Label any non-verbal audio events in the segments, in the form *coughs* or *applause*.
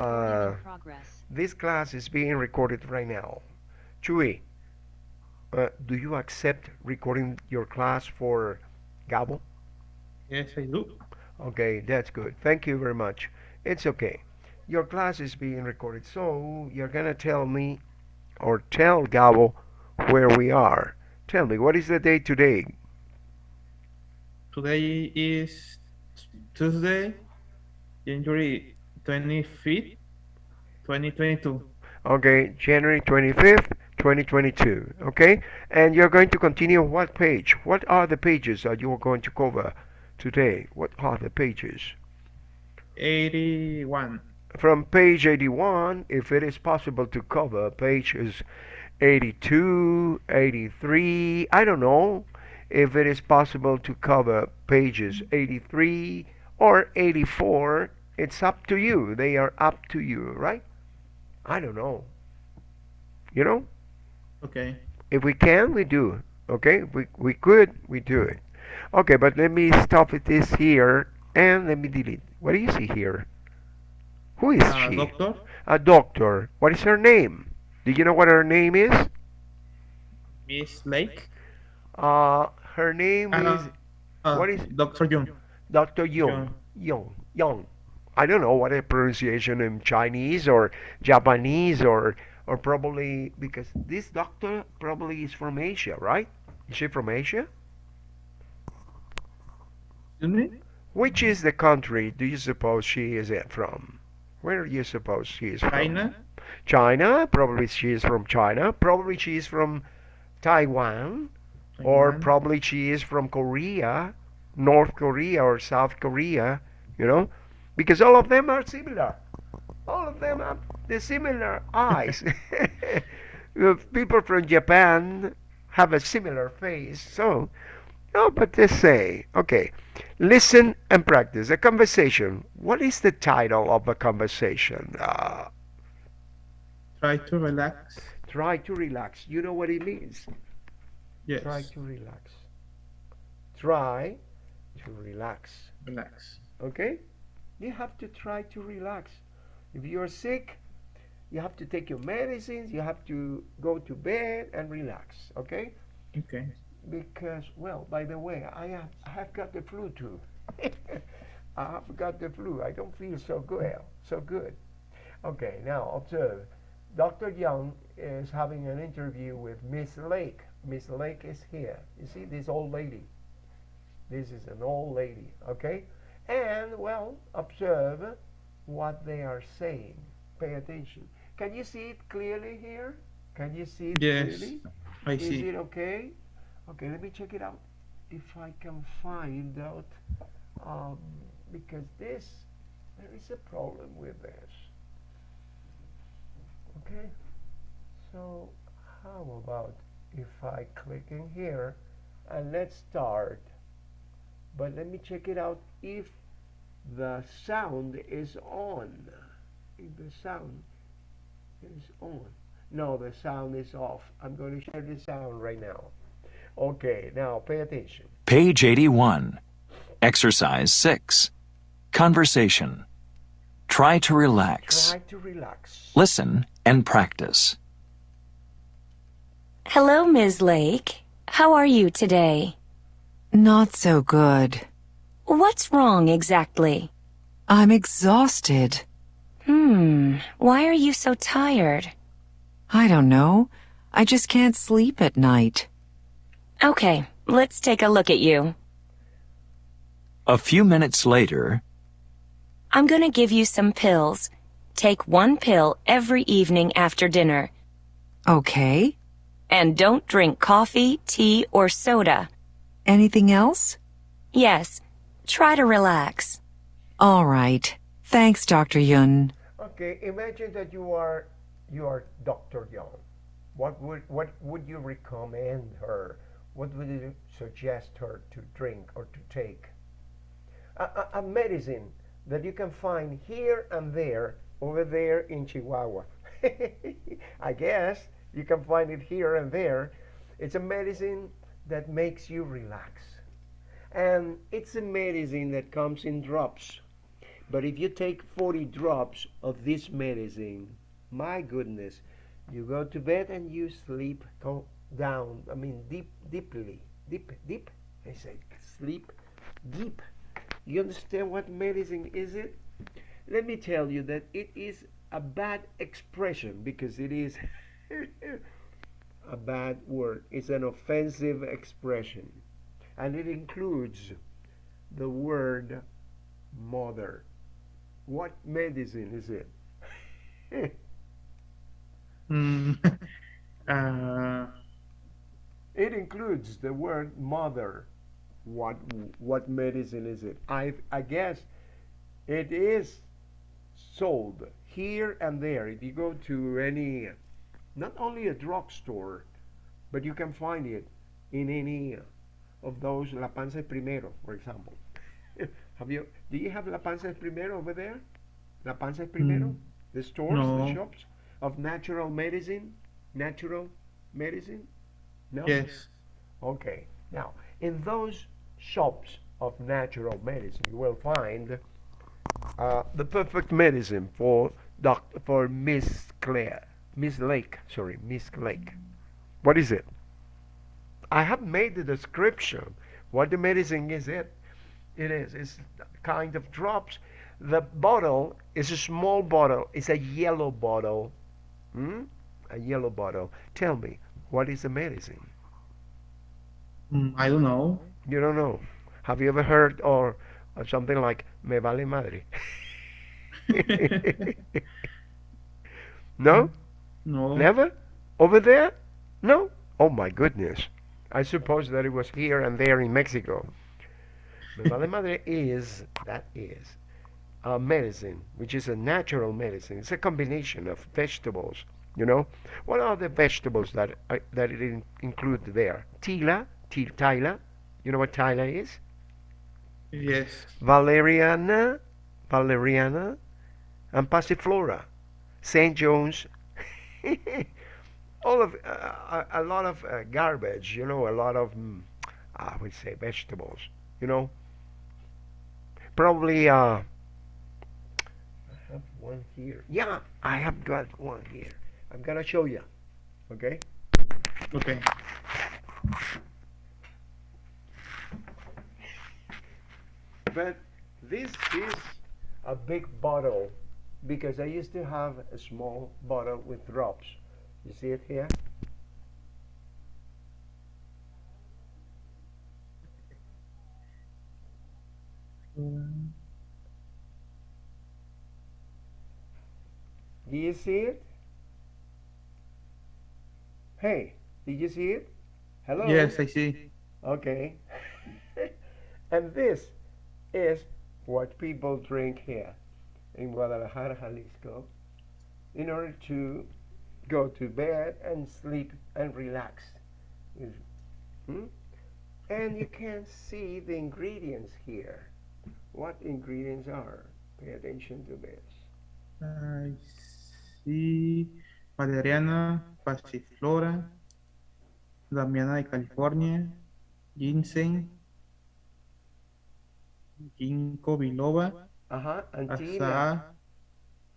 Uh, this class is being recorded right now. Chuy, uh, do you accept recording your class for Gabo? Yes, I do. Okay, that's good. Thank you very much. It's okay. Your class is being recorded, so you're gonna tell me or tell Gabo where we are. Tell me, what is the date today? Today is Tuesday, January 25th, 2022. Okay, January 25th, 2022. Okay, and you're going to continue what page? What are the pages that you are going to cover today? What are the pages? 81. From page 81, if it is possible to cover pages 82, 83, I don't know if it is possible to cover pages 83 or 84. It's up to you. They are up to you, right? I don't know. You know? Okay. If we can, we do. Okay? If we, we could, we do it. Okay, but let me stop with this here and let me delete. What do you see here? Who is Uh, she? doctor, A doctor. What is her name? Do you know what her name is? Miss Lake. Uh, her name Uh, is uh, What is- Dr. Jung? Dr. Young. Young. Young. I don't know what a pronunciation in Chinese or Japanese or or probably because this doctor probably is from Asia, right? Is she from Asia? Which is the country do you suppose she is from? Where do you suppose she is from? China? China. Probably she is from China. Probably she is from Taiwan. Or probably she is from Korea, North Korea or South Korea, you know? Because all of them are similar. All of them have the similar eyes. *laughs* Uh, People from Japan have a similar face. So, no, but they say, okay, listen and practice. A conversation. What is the title of a conversation? Uh, Try to relax. try to relax. You know what it means? Yes. Try to relax. Try to relax. Relax. Okay? You have to try to relax. If you're sick, you have to take your medicines, you have to go to bed and relax. Okay? Okay. Because, well, by the way, I have, I have got the flu too. *laughs* I have got the flu. I don't feel so good. So good. Okay, now observe. Dr. Young is having an interview with Miss Lake. Miss Lake is here. You see this old lady. This is an old lady, okay? And, well, observe what they are saying. Pay attention. Can you see it clearly here? Can you see it Yes. clearly? I Is see. it okay? Okay, let me check it out. If I can find out, um, because this, there is a problem with this. Okay, so how about if I click in here and let's start. But let me check it out if the sound is on. The sound is on. No, the sound is off. I'm going to share the sound right now. Okay, now pay attention. Page 81. Exercise 6. Conversation. Try to relax. Try to relax. Listen and practice. Hello, Ms. Lake. How are you today? Not so good. What's wrong exactly? I'm exhausted. Hmm, why are you so tired? I don't know. I just can't sleep at night. Okay, let's take a look at you. A few minutes later, I'm gonna give you some pills. Take one pill every evening after dinner. Okay. And don't drink coffee, tea, or soda. Anything else? Yes, try to relax. All right. Thanks, Dr. Yun. Okay, imagine that you are you are Dr. Young. What would what would you recommend her? What would you suggest her to drink or to take? A, a, a medicine that you can find here and there over there in Chihuahua. *laughs* I guess you can find it here and there. It's a medicine that makes you relax. And it's a medicine that comes in drops. But if you take 40 drops of this medicine, my goodness, you go to bed and you sleep down. I mean, deep, deeply, deep, deep. I say sleep deep. You understand what medicine is it? Let me tell you that it is a bad expression because it is *laughs* a bad word. It's an offensive expression. And it includes the word mother. What medicine is it? *laughs* Mm, *laughs* uh, It includes the word mother. What what medicine is it? I I guess it is sold here and there. If you go to any, not only a drugstore, but you can find it in any of those La Panza Primero, for example. *laughs* have you? Do you have La Panza Primero over there? La Panza Primero, Mm, the stores, the shops of natural medicine, natural medicine. No. yes. Okay. Now, in those shops of natural medicine, you will find uh, the perfect medicine for doc- for Miss Claire, Miss Lake. Sorry, Miss Lake. What is it? I have made the description. What the medicine is it? It is. It's kind of drops. The bottle is a small bottle. It's a yellow bottle. Hmm? A yellow bottle. Tell me, what is the medicine? Mm, I don't know. You don't know. Have you ever heard or, or something like me vale madre? *laughs* no? *laughs* No. Never? Over there? No? Oh my goodness. I suppose that it was here and there in Mexico. Me vale madre is, that is, a medicine, which is a natural medicine. It's a combination of vegetables, you know? What are the vegetables that, uh, that it in, include there? Tila, til, tila. You know what tila is? Yes. Valeriana, Valeriana, and Passiflora, St. John's, *laughs* all of uh, a, a lot of uh, garbage, you know, a lot of mm, I would say vegetables, you know. Probably uh, I have one here. Yeah, I have got one here. I'm gonna show you. Okay. Okay. But this is a big bottle because I used to have a small bottle with drops. You see it here? Do you see it? Hey, did you see it? Hello? Yes, I see. Okay. *laughs* and this is what people drink here in Guadalajara, Jalisco, in order to go to bed and sleep and relax. Hmm? And you can *laughs* see the ingredients here. What ingredients are? Pay attention to this. I see Valeriana, Passiflora, Damiana de California, Ginseng, Ginkgo biloba, Uh-huh. Antina. Asa,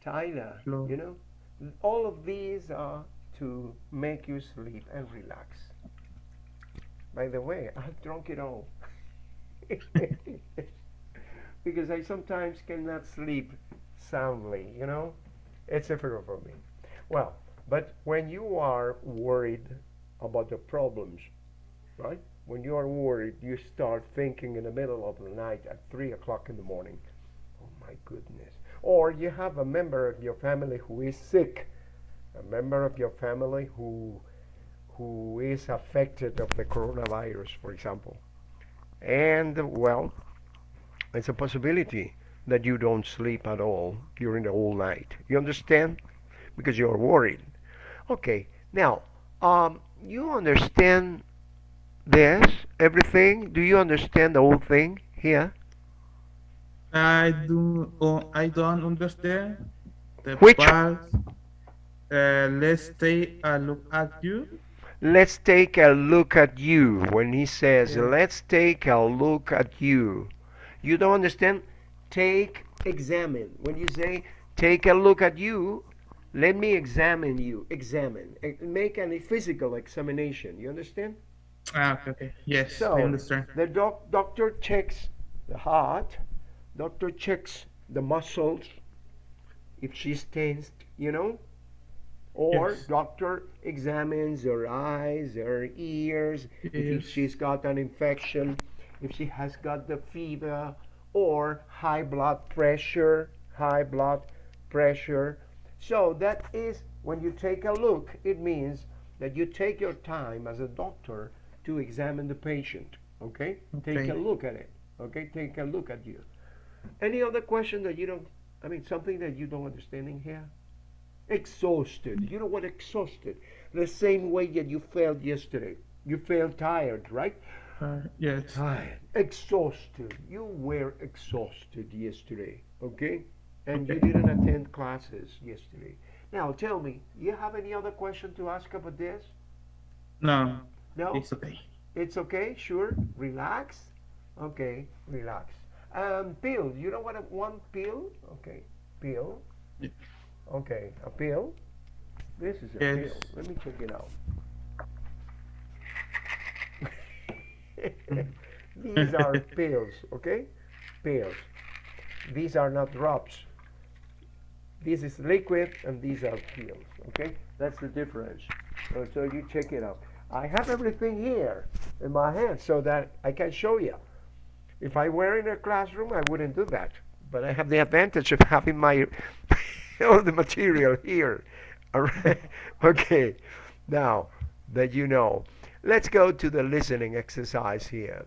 Tyler, you know, all of these are to make you sleep and relax. By the way, *laughs* I've drunk it all. *laughs* because I sometimes cannot sleep soundly, you know? It's difficult for me. Well, but when you are worried about the problems, right? When you are worried, you start thinking in the middle of the night at 3 o'clock in the morning, oh my goodness. Or you have a member of your family who is sick, a member of your family who who is affected of the coronavirus, for example. And well, it's a possibility that you don't sleep at all during the whole night. You understand? Because you're worried. Okay, now, um, you understand this, everything? Do you understand the whole thing here? I do oh, I don't understand the Which- part. Uh, let's take a look at you. Let's take a look at you. When he says, Yeah. let's take a look at you. You don't understand? Take examine. When you say take a look at you, let me examine you. Examine. Make a physical examination. You understand? Ah, okay, okay. Yes, So I understand. the doc- doctor checks the heart. Doctor checks the muscles. If she's tensed, you know. Or Yes. doctor examines her eyes, her ears, if she's got an infection, if she has got the fever, or high blood pressure, high blood pressure. So that is when you take a look, it means that you take your time as a doctor to examine the patient. Okay? Take a look at it. Okay? Take a look at you. Any other question that you don't I mean something that you don't understand in here? Exhausted. You know what exhausted? The same way that you felt yesterday. You felt tired, right? Uh, yes. Tired. Exhausted. You were exhausted yesterday, okay? And you didn't attend classes yesterday. Now tell me, you have any other question to ask about this? No, No? it's okay. It's okay, sure. Relax. Okay, relax. Um, pill. You know what? A, one pill. Okay, pill. Okay, a pill. This is a Yes. pill. Let me check it out. *laughs* These are *laughs* pills. Okay, pills. These are not drops. This is liquid, and these are pills. Okay, that's the difference. So, so you check it out. I have everything here in my hand so that I can show you. If I were in a classroom, I wouldn't do that. But I have the advantage of having my *laughs* all the material here. *laughs* All right. Okay. Now that you know, let's go to the listening exercise here.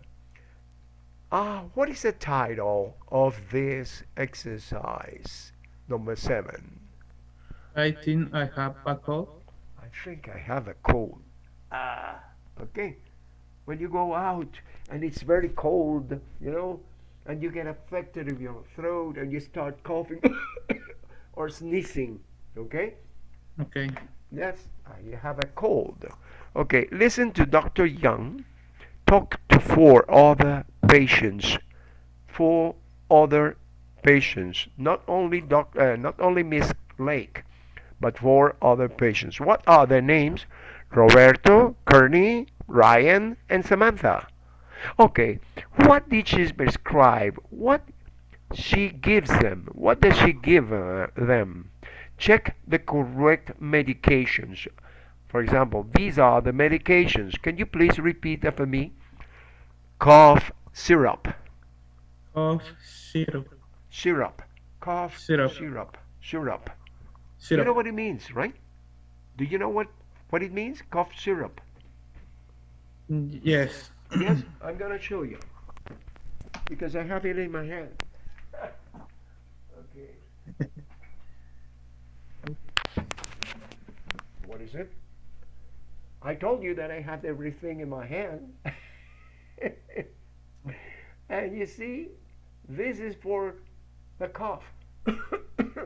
Ah, what is the title of this exercise? Number seven. I think I have a cold. I think I have a cold. Ah, okay. When you go out and it's very cold, you know, and you get affected of your throat and you start coughing *coughs* or sneezing, okay? Okay. Yes, you have a cold. Okay, listen to Dr. Young talk to four other patients. Four other patients, not only doc, uh, not only Miss Lake, but four other patients. What are their names? Roberto, Kearney, Ryan, and Samantha. Okay, what did she prescribe? What she gives them? What does she give uh, them? Check the correct medications. For example, these are the medications. Can you please repeat for me? Cough syrup, Cough syrup. syrup, cough Syrup. syrup, syrup. Syrup. You know what it means, right? Do you know what what it means? Cough syrup. Yes. Yes, I'm gonna show you because I have it in my hand. okay. What is it? I told you that I have everything in my hand. *laughs* and you see, this is for the cough.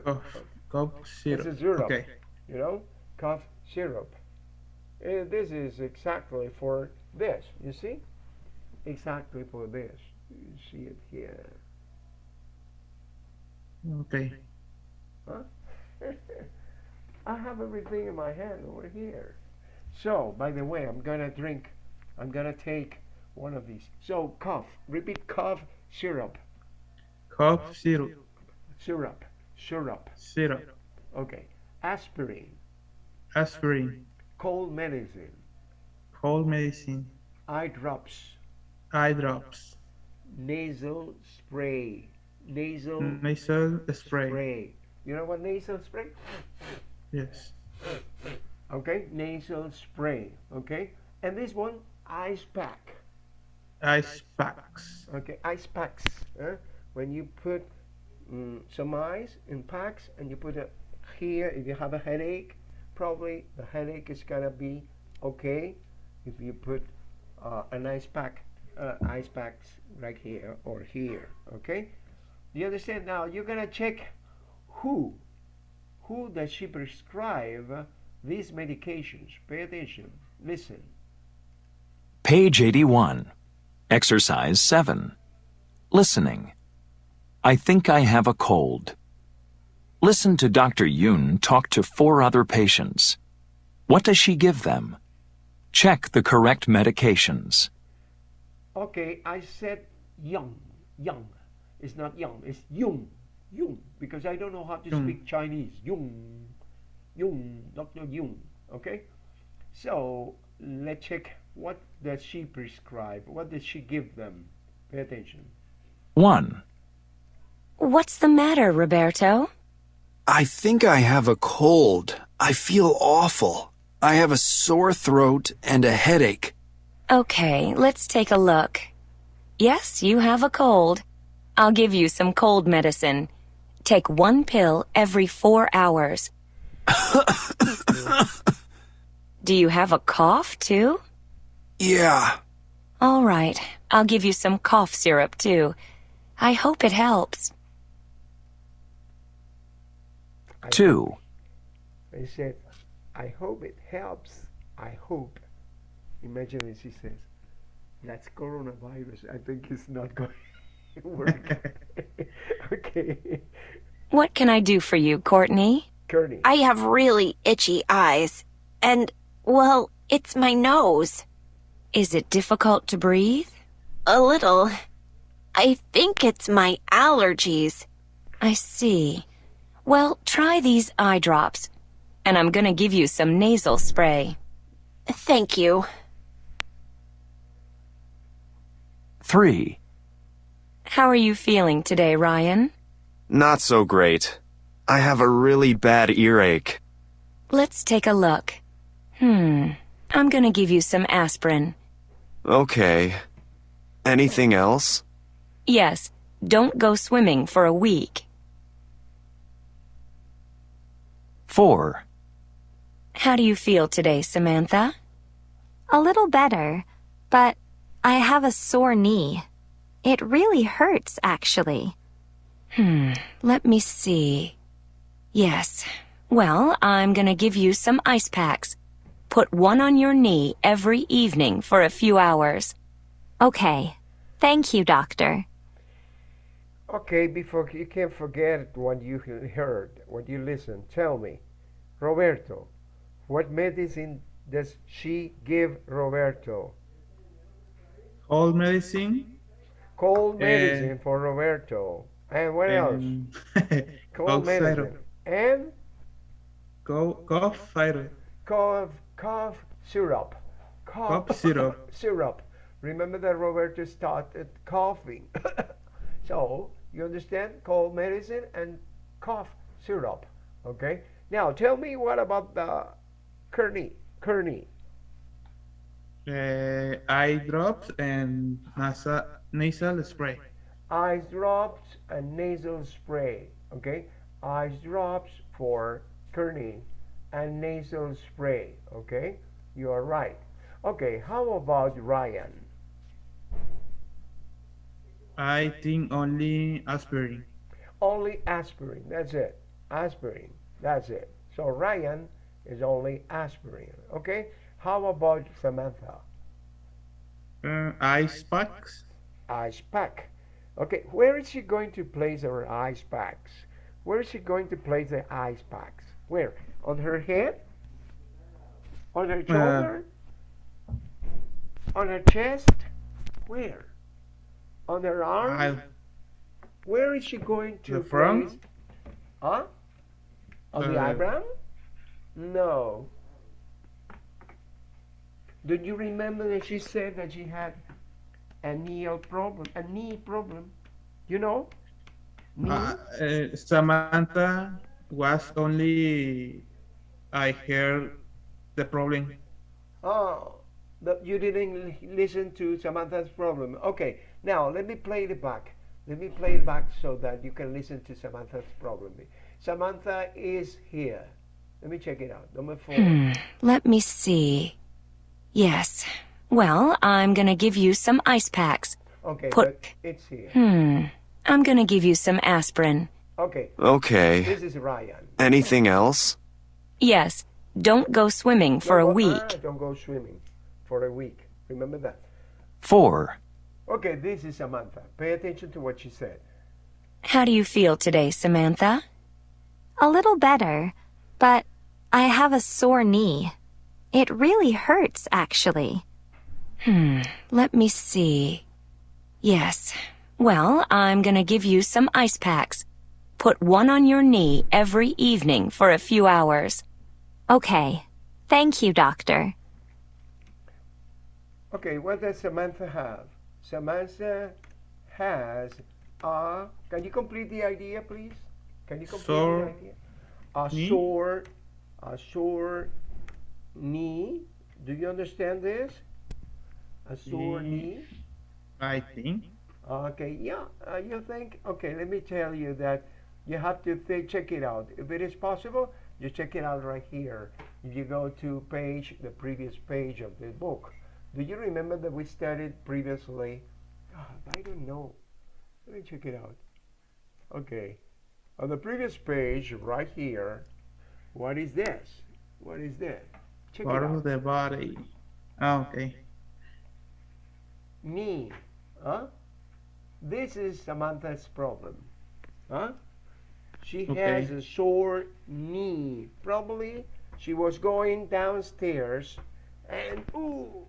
Cough, cough syrup. This is syrup. Okay. you know, cough syrup. Uh, this is exactly for this, you see? Exactly for this. You see it here. Okay. Huh? *laughs* I have everything in my hand over here. So, by the way, I'm gonna drink, I'm gonna take one of these. So, cough, repeat cough syrup, Cough syrup. syrup, syrup. Syrup. Okay. Aspirin, Aspirin. cold medicine, Cold medicine. eye drops, Eye drops. nasal spray, nasal Nasal spray. spray. You know what nasal spray? Yes. Okay, nasal spray. Okay, and this one, ice pack. Ice packs. Okay, ice packs. Huh? When you put mm, some ice in packs and you put it here, if you have a headache, probably the headache is gonna be okay if you put uh, an ice pack, uh, ice packs right here or here. Okay, you understand? Now you're gonna check who, who does she prescribe these medications? Pay attention. Listen. Page 81. Exercise 7. Listening. I think I have a cold. Listen to Dr. Yoon talk to four other patients. What does she give them? Check the correct medications. Okay, I said young, young. It's not young, it's yung, yung, because I don't know how to Yung. speak Chinese. Yung, yung, Dr. Yung. Okay? So, let's check what does she prescribe? What does she give them? Pay attention. 1. What's the matter, Roberto? I think I have a cold. I feel awful. I have a sore throat and a headache. Okay, let's take a look. Yes, you have a cold. I'll give you some cold medicine. Take one pill every four hours. *coughs* Do you have a cough, too? Yeah. All right, I'll give you some cough syrup, too. I hope it helps. 2. I said, I hope it helps. I hope. Imagine if she says, that's coronavirus. I think it's not going to work. *laughs* okay. What can I do for you, Courtney? Courtney. I have really itchy eyes. And, well, it's my nose. Is it difficult to breathe? A little. I think it's my allergies. I see. Well, try these eye drops. And I'm gonna give you some nasal spray. Thank you. 3. How are you feeling today, Ryan? Not so great. I have a really bad earache. Let's take a look. Hmm. I'm gonna give you some aspirin. Okay. Anything else? Yes, don't go swimming for a week. 4. How do you feel today, Samantha? A little better, but I have a sore knee. It really hurts, actually. Hmm. Let me see. Yes. Well, I'm gonna give you some ice packs. Put one on your knee every evening for a few hours. Okay. Thank you, doctor. Okay, before you can't forget what you heard, what you listened. Tell me, Roberto, what medicine does she give Roberto? Cold medicine. Cold Eh, medicine for Roberto. And what else? *laughs* and Cold medicine. syrup. And Co- cough syrup. cough, cough syrup. Cough syrup. *laughs* syrup. Remember that Roberto started coughing. *laughs* so, you understand? Cold medicine and cough syrup. Okay? Now, tell me what about the Kearney? Kearney. Uh, eye drops and nasal, nasal spray. Eyes drops and nasal spray. Okay? Eyes drops for Kearney and nasal spray. Okay? You are right. Okay, how about Ryan? I think only aspirin. Only aspirin. That's it. Aspirin. That's it. So Ryan is only aspirin. Okay? How about Samantha? Uh, ice packs. Ice pack. Okay, where is she going to place her ice packs? Where is she going to place the ice packs? Where? On her head? On her shoulder? on her chest? Where? On her arm? I, Where is she going to The front? place? Huh? On the Uh, eyebrow? No. Did you remember that she said that she had a knee problem? A knee problem. You know? Uh, uh, Samantha was only I heard the problem. Oh, that you didn't listen to Samantha's problem. Okay, now let me play it back. Let me play it back so that you can listen to Samantha's problem. Samantha is here. Let me check it out. Number four. Hmm. Let me see. Yes. Well, I'm gonna give you some ice packs. Okay, Put- but it's here. Hmm. I'm gonna give you some aspirin. Okay, Okay. this is Ryan. Anything else? Yes. Don't go swimming for a week. ah, don't go swimming for a week. Remember that. 4. Okay, this is Samantha. Pay attention to what she said. How do you feel today, Samantha? A little better, but I have a sore knee. It really hurts, actually. Hmm, let me see. Yes. Well, I'm gonna give you some ice packs. Put one on your knee every evening for a few hours. Okay. Thank you, doctor. Okay, what does Samantha have? Samantha has a. Can you complete the idea, please? Can you complete Sore the idea? A knee? sore, a sore knee. Do you understand this? A sore knee. I think. Okay, yeah, uh, you think? Okay, let me tell you that you have to check it out. If it is possible, you check it out right here. If you go to page, the previous page of the book. Do you remember that we studied previously? God, I don't know. Let me check it out. Okay, on the previous page, right here, what is this? What is this? Check Part it of the body. Ah, okay. knee. Huh? This is Samantha's problem. Huh? She Okay. has a sore knee. Probably she was going downstairs and ooh,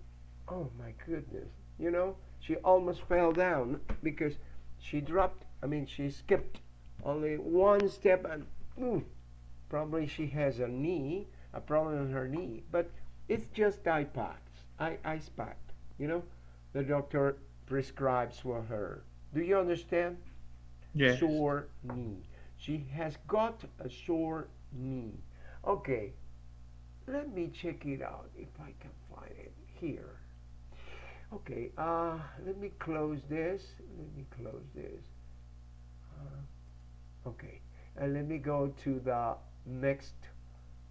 oh my goodness. You know, she almost fell down because she dropped, I mean, she skipped only one step and ooh, probably she has a knee, a problem in her knee. But it's just eye packs, eye, ice pack, you know the doctor prescribes for her. Do you understand? Yes. Sore knee. She has got a sore knee. Okay, let me check it out if I can find it here. Okay, uh, let me close this. Let me close this. Uh, okay, and let me go to the next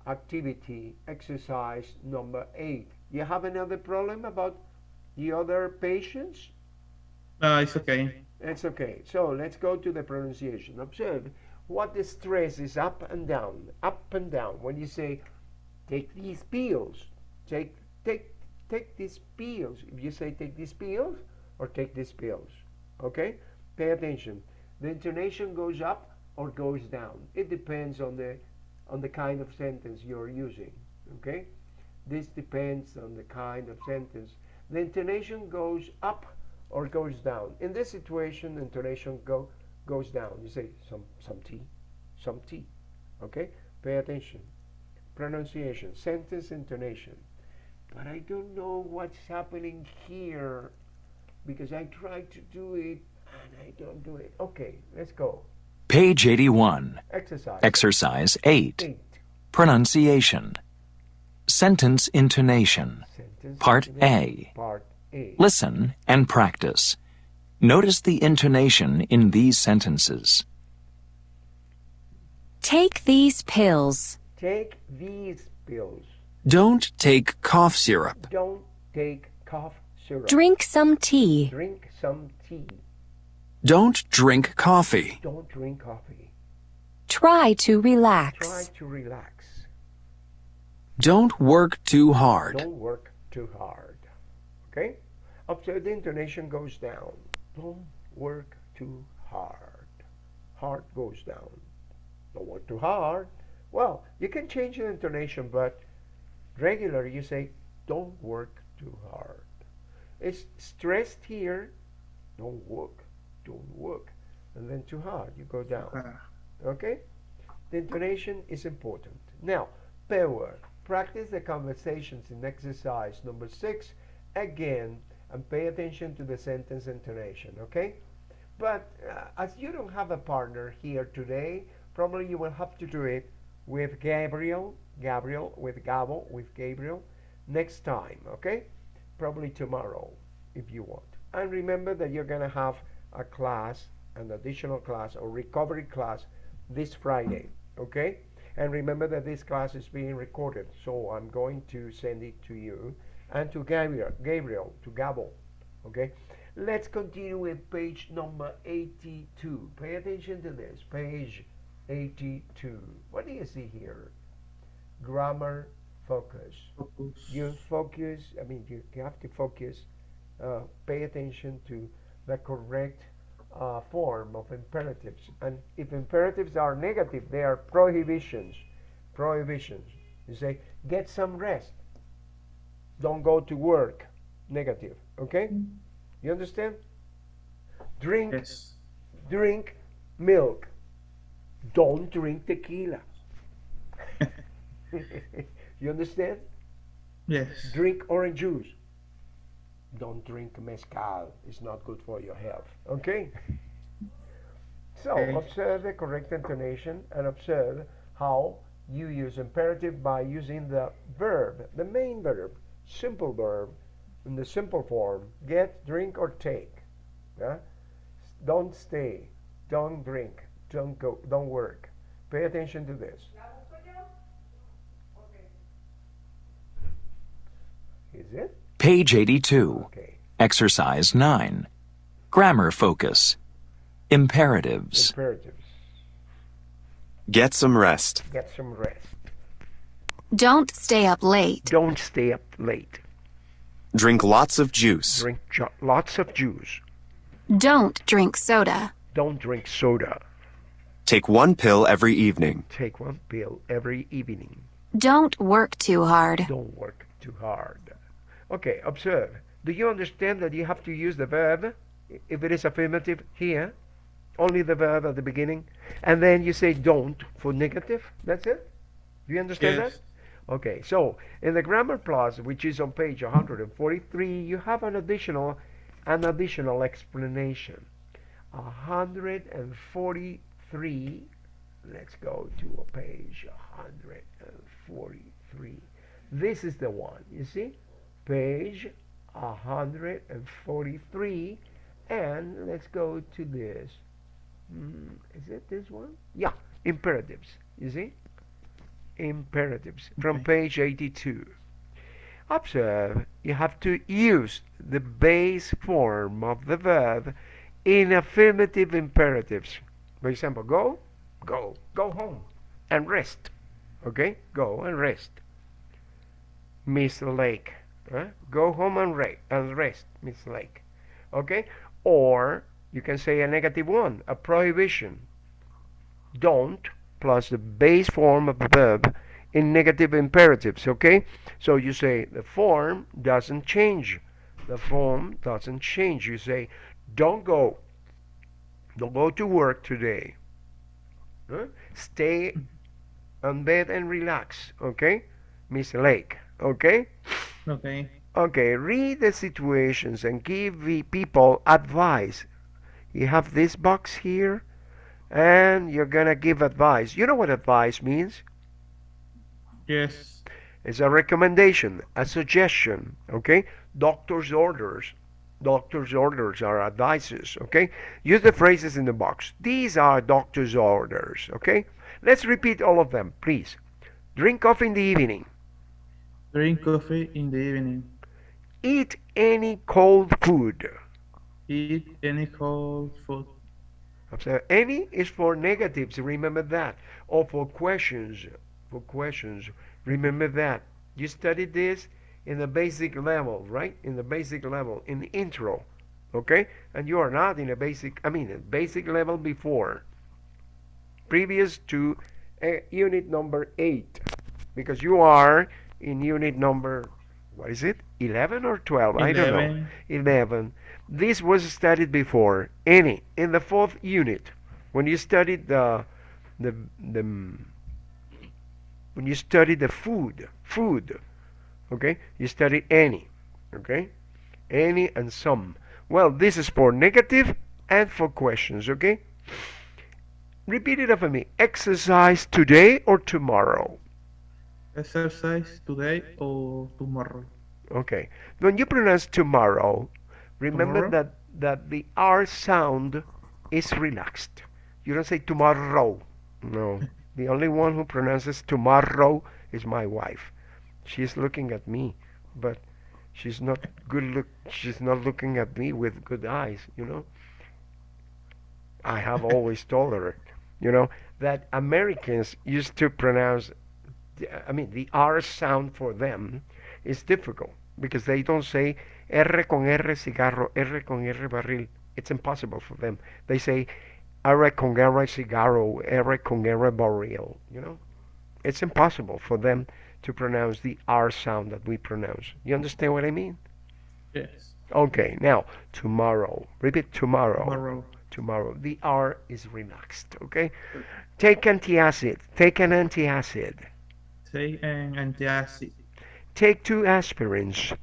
activity, exercise number eight. You have another problem about the other patients? Uh, it's okay. It's okay. So let's go to the pronunciation. Observe what the stress is up and down, up and down. When you say, take these pills, take, take, take these pills. If you say take these pills or take these pills, okay? Pay attention. The intonation goes up or goes down. It depends on the, on the kind of sentence you're using, okay? This depends on the kind of sentence. The intonation goes up or goes down. In this situation, intonation go goes down. You say some some tea, some tea. Okay? Pay attention. Pronunciation, sentence intonation. But I don't know what's happening here because I tried to do it and I don't do it. Okay, let's go. Page 81. Exercise. Exercise 8. Eight. Pronunciation. Sentence intonation. Sentence Part intonation. A. Part A. Listen and practice. Notice the intonation in these sentences. Take these pills. Take these pills. Don't take cough syrup. Don't take cough syrup. Drink some tea. Drink some tea. Don't drink coffee. Don't drink coffee. Try to Try relax. to relax. Don't work too hard. Don't work too hard. Okay? Observe the intonation goes down. Don't work too hard. Hard goes down. Don't work too hard. Well, you can change the intonation, but regular you say, don't work too hard. It's stressed here. Don't work. Don't work. And then too hard. You go down. Ah, Okay? The intonation is important. Now, power. Practice the conversations in exercise number six again and pay attention to the sentence intonation, okay? But uh, as you don't have a partner here today, probably you will have to do it with Gabriel, Gabriel, with Gabo, with Gabriel next time, okay? Probably tomorrow if you want. And remember that you're going to have a class, an additional class or recovery class this Friday, okay? And remember that this class is being recorded, so I'm going to send it to you and to Gabriel, Gabriel to Gabo, okay? Let's continue with page number 82. Pay attention to this, page 82. What do you see here? Grammar focus. focus. You focus, I mean, you, you have to focus, uh, pay attention to the correct uh, form of imperatives. And if imperatives are negative, they are prohibitions. Prohibitions. You say, get some rest. Don't go to work. Negative. Okay? You understand? Drink, Yes. drink milk. Don't drink tequila. *laughs* *laughs* you understand? Yes. Drink orange juice. Don't drink mezcal. It's not good for your health. Okay? So Okay. observe the correct intonation and observe how you use imperative by using the verb, the main verb, simple verb, in the simple form. Get, drink, or take. Yeah? Don't stay. Don't drink. Don't go. Don't work. Pay attention to this. Is it? Page 82. Okay. Exercise 9. Grammar focus. Imperatives. Imperatives. Get some rest. Get some rest. Don't stay up late. Don't stay up late. Drink lots of juice. Drink ju- lots of juice. Don't drink soda. Don't drink soda. Take one pill every evening. Take one pill every evening. Don't work too hard. Don't work too hard. Okay, observe. Do you understand that you have to use the verb if it is affirmative here? Only the verb at the beginning. And then you say don't for negative. That's it? Do you understand Yes. that? Okay, so in the grammar plus, which is on page 143, you have an additional an additional explanation. 143 let's go to a page 143 this is the one you see page 143 and let's go to this. Hmm, is it this one? Yeah imperatives you see? Imperatives from Okay. page 82 observe you have to use the base form of the verb in affirmative imperatives. For example go go go home and rest okay? Go and rest. Miss lake go home and, re- and rest miss lake. Okay? Or you can say a negative one a prohibition. Don't plus the base form of the verb in negative imperatives okay? So you say the form doesn't change. The form doesn't change. You say don't go. Don't go to work today. Huh? stay on bed and relax okay miss lake okay Okay. Okay, read the situations and give the people advice. You have this box here, and you're gonna give advice. You know what advice means? Yes. It's a recommendation, a suggestion, okay? Doctor's orders. Doctor's orders are advices, okay? Use the phrases in the box. These are doctor's orders, okay? Let's repeat all of them, please. Drink coffee in the evening. Drink coffee in the evening. Eat any cold food. Eat any cold food. Observe, any is for negatives, remember that. Or for questions, for questions, remember that. You studied this in the basic level, right? In the basic level, in the intro, okay? And you are not in a basic, I mean, a basic level before, previous to uh, unit number 8, because you are in unit number, what is it? 11 or 12? I don't know. 11. 11. This was studied before. Any in the fourth unit, when you studied the the the when you study the food, food, okay, you study any, okay, any and some. Well, this is for negative and for questions, okay. Repeat it after me. Exercise today or tomorrow. Exercise today or tomorrow. Okay. When you pronounce tomorrow, remember Tomorrow? that that the R sound is relaxed. You don't say tomorrow. No. *laughs* the only one who pronounces tomorrow is my wife. She's looking at me, but she's not good look she's not looking at me with good eyes, you know. I have *laughs* always told her, you know, that Americans used to pronounce I mean the R sound for them is difficult because they don't say R con R cigarro, R con R barril. It's impossible for them. They say, R con R cigarro, R con R barril. You know, it's impossible for them to pronounce the R sound that we pronounce. You understand what I mean? Yes. Okay, now tomorrow. Repeat tomorrow. Tomorrow. Tomorrow. The R is relaxed. Okay. Take antacid. Take an antacid. Take an antacid. Take two aspirins.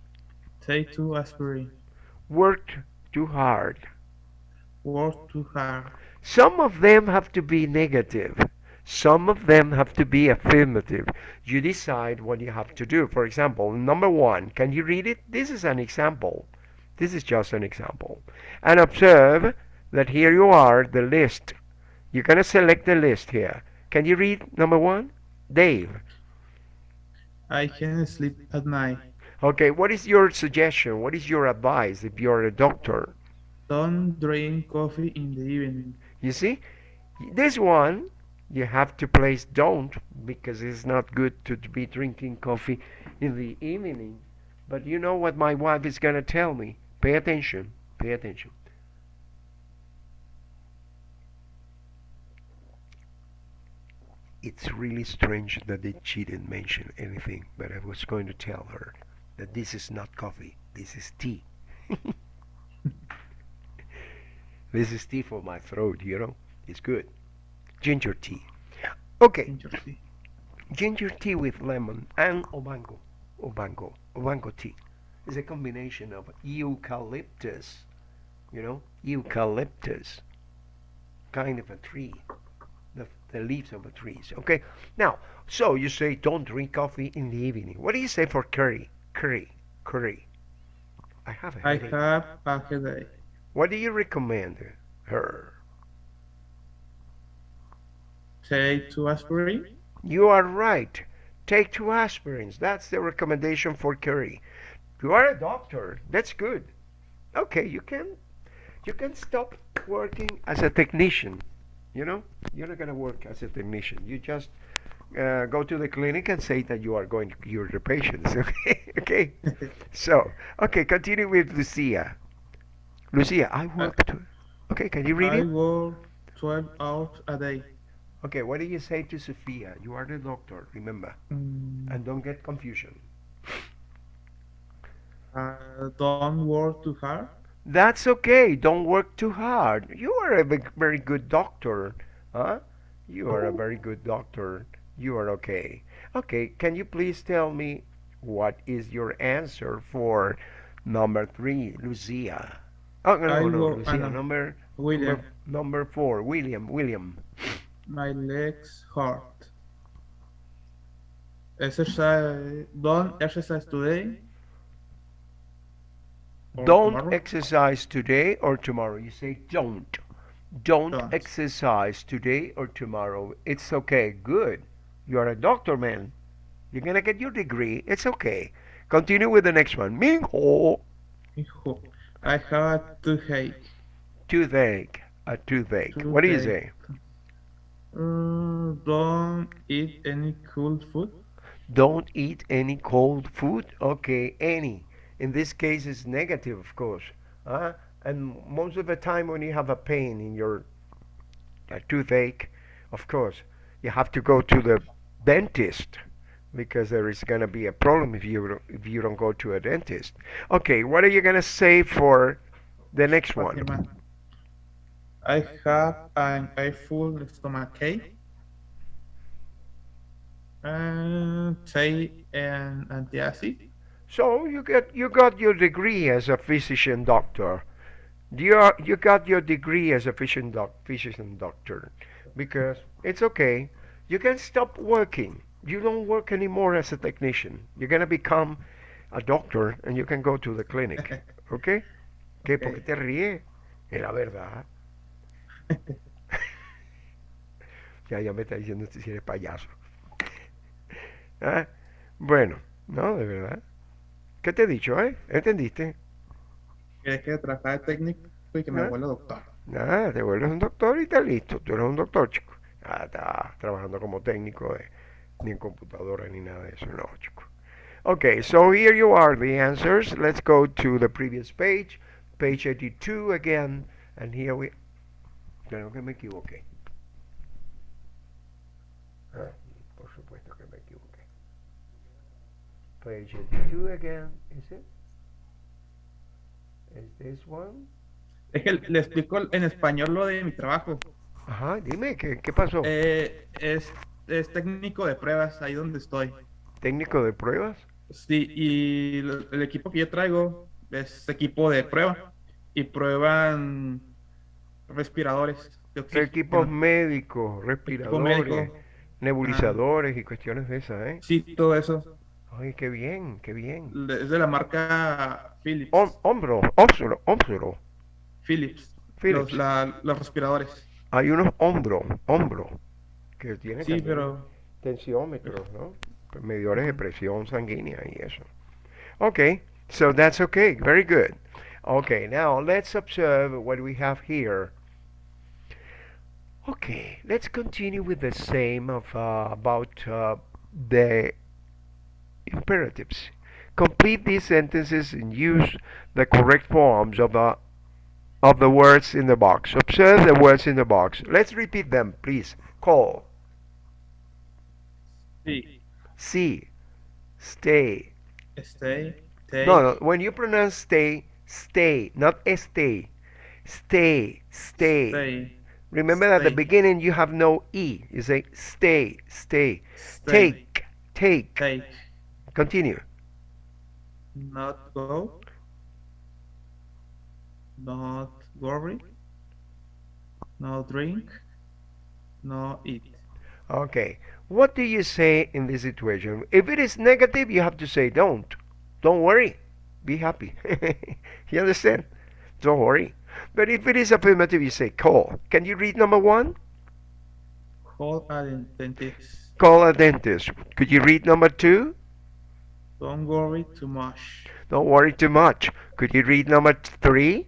Take two aspirin. Work too hard. Work too hard. Some of them have to be negative. Some of them have to be affirmative. You decide what you have to do. For example, number one, can you read it? This is an example. This is just an example. And observe that here you are, the list. You're going to select the list here. Can you read number one? Dave. I can sleep at night. Okay, what is your suggestion? What is your advice if you're a doctor? Don't drink coffee in the evening. You see? This one, you have to place don't because it's not good to be drinking coffee in the evening. But you know what my wife is going to tell me? Pay attention. Pay attention. It's really strange that she didn't mention anything, but I was going to tell her that this is not coffee, this is tea. *laughs* this is tea for my throat, you know? It's good. Ginger tea. Okay. Ginger tea. Ginger tea with lemon and obango. Obango. Obango tea. It's a combination of eucalyptus, you know, eucalyptus, kind of a tree, the, leaves of the trees. Okay. Now, so you say don't drink coffee in the evening. What do you say for curry? Curry. Curry. I have a I headache. have a headache. What do you recommend her? Take two aspirin. You are right. Take two aspirins. That's the recommendation for curry. You are a doctor. That's good. Okay, you can you can stop working as a technician. You know, you're not gonna work as a technician. You just uh, go to the clinic and say that you are going to cure the patients. *laughs* Okay, okay. *laughs* so, okay, continue with Lucia. Lucia, I work. To, okay, can you read I it? work 12 hours a day. Okay, what do you say to Sophia? You are the doctor, remember, Mm, and don't get confusion. uh, don't work too hard. That's okay. Don't work too hard. You are a ve- very good doctor, huh? You are a oh. very good doctor. You are okay. Okay, can you please tell me what is your answer for number three, Lucia? Oh no, I no, no, Lucia. Number William, number, number four, William. William. my legs hurt. Exercise. Don't exercise today. Don't tomorrow. exercise today or tomorrow. You say don't. Don't Don't. exercise today or tomorrow. It's okay. Good. You are a doctor, man. You're gonna get your degree. It's okay. Continue with the next one. Minho. Hijo, I have a toothache. Toothache. A toothache. What do you say? Uh, don't eat any cold food. Don't eat any cold food. Okay, any. In this case, it's negative, of course. Uh, and most of the time, when you have a pain in your a toothache, of course, you have to go to the dentist because there is going to be a problem if you don't- if you don't go to a dentist. Okay, what are you going to say for the next one? I have an full stomachache. And take an antacid. So you get you got your degree as a physician doctor. You you got your degree as a physician doc, physician doctor because it's okay. You can stop working. You don't work anymore as a technician. You're gonna become a doctor and you can go to the clinic. *laughs* Okay? ¿Qué? ¿Por qué te ríes? Es la verdad. *laughs* ya, ya me está diciendo si eres payaso. *laughs* Ah, Bueno, no, de verdad. ¿Qué te he dicho, eh? ¿Entendiste? ¿Quieres que trabaje técnico y que me ¿Eh? vuelva doctor? Nada, te vuelves un doctor y está listo. Tú eres un doctor, chico. Ah, está trabajando como técnico, eh, ni en computadora ni nada de eso, no, chico. Okay, so here you are, the answers. Let's go to the previous page, page 82 again, And here we, creo que me equivoqué. Ah, por supuesto que me equivoqué. Page 82 again, is it? Is this one? Es que le explico en español lo de mi trabajo. Ajá, dime, ¿qué, qué pasó? Eh, es, es técnico de pruebas, ahí donde estoy. ¿Técnico de pruebas? Sí, y el, el equipo que yo traigo es equipo de prueba y prueban respiradores de. Equipos médicos, respiradores, médico. nebulizadores y cuestiones de esas, ¿eh? Sí, todo eso. Ay, qué bien, qué bien. Es de la marca Philips. Hom- hombro, hombro, hombro. Philips. Philips. Los, la- los respiradores. Hay unos hombro, hombro, que tienen Sí, pero tensiómetros, ¿no? Medidores de presión sanguínea y eso. Okay, so that's okay, very good. Okay, now let's observe what we have here. Okay, let's continue with the same of uh, about uh, the imperatives. Complete these sentences and use the correct forms of the of the words in the box. Observe the words in the box. Let's repeat them, please. Call, sí. see, stay. Stay, take, No, no. When you pronounce stay, stay, not stay. Stay, stay. stay, Remember at the beginning you have no e. You say stay, stay. stay, Take, take. take, Continue. not go, not worry, no drink, no eat. Okay. What do you say in this situation? If it is negative, you have to say don't. Don't worry. Be happy. *laughs* you understand? Don't worry. But if it is affirmative, you say call. Can you read number one? Call a dentist. Call a dentist. Could you read number two? Don't worry too much. Don't worry too much. Could you read number three?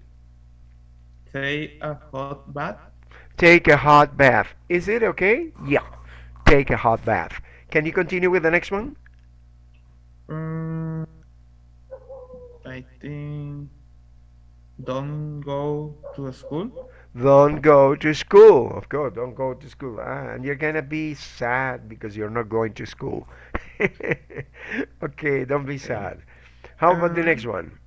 Take a hot bath. Take a hot bath. Is it okay? Yeah. Take a hot bath. Can you continue with the next one? Mm, I think don't go to school. Don't go to school. Of course, don't go to school. Ah, and you're gonna be sad because you're not going to school. *laughs* okay, don't be sad. How about the next one?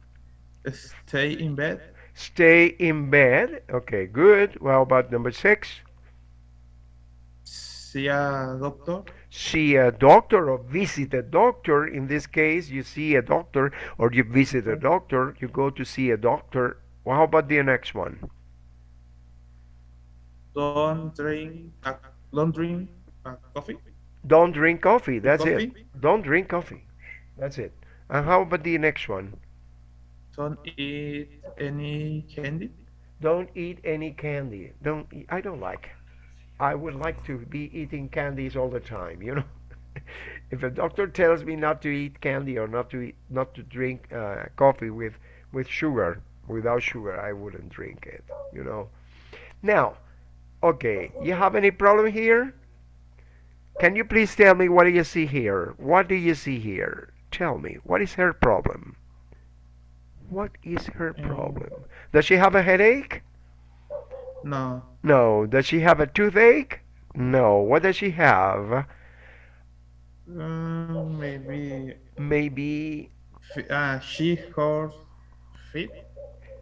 Stay in bed. Stay in bed. Okay, good. Well, how about number six? See a doctor. See a doctor or visit a doctor. In this case, you see a doctor or you visit a doctor. You go to see a doctor. Well, how about the next one? Don't drink. A, don't drink a coffee. Don't drink coffee. That's it. Don't drink coffee. That's it. And how about the next one? Don't eat any candy. Don't eat any candy. Don't. Eat, I don't like. I would like to be eating candies all the time. You know, *laughs* if a doctor tells me not to eat candy or not to eat, not to drink uh, coffee with with sugar, without sugar, I wouldn't drink it. You know. Now, okay, you have any problem here? Can you please tell me what do you see here? What do you see here? Tell me, what is her problem? What is her problem? Does she have a headache? No. No. Does she have a toothache? No. What does she have? Mm, maybe. Maybe f- Uh, she hurt feet.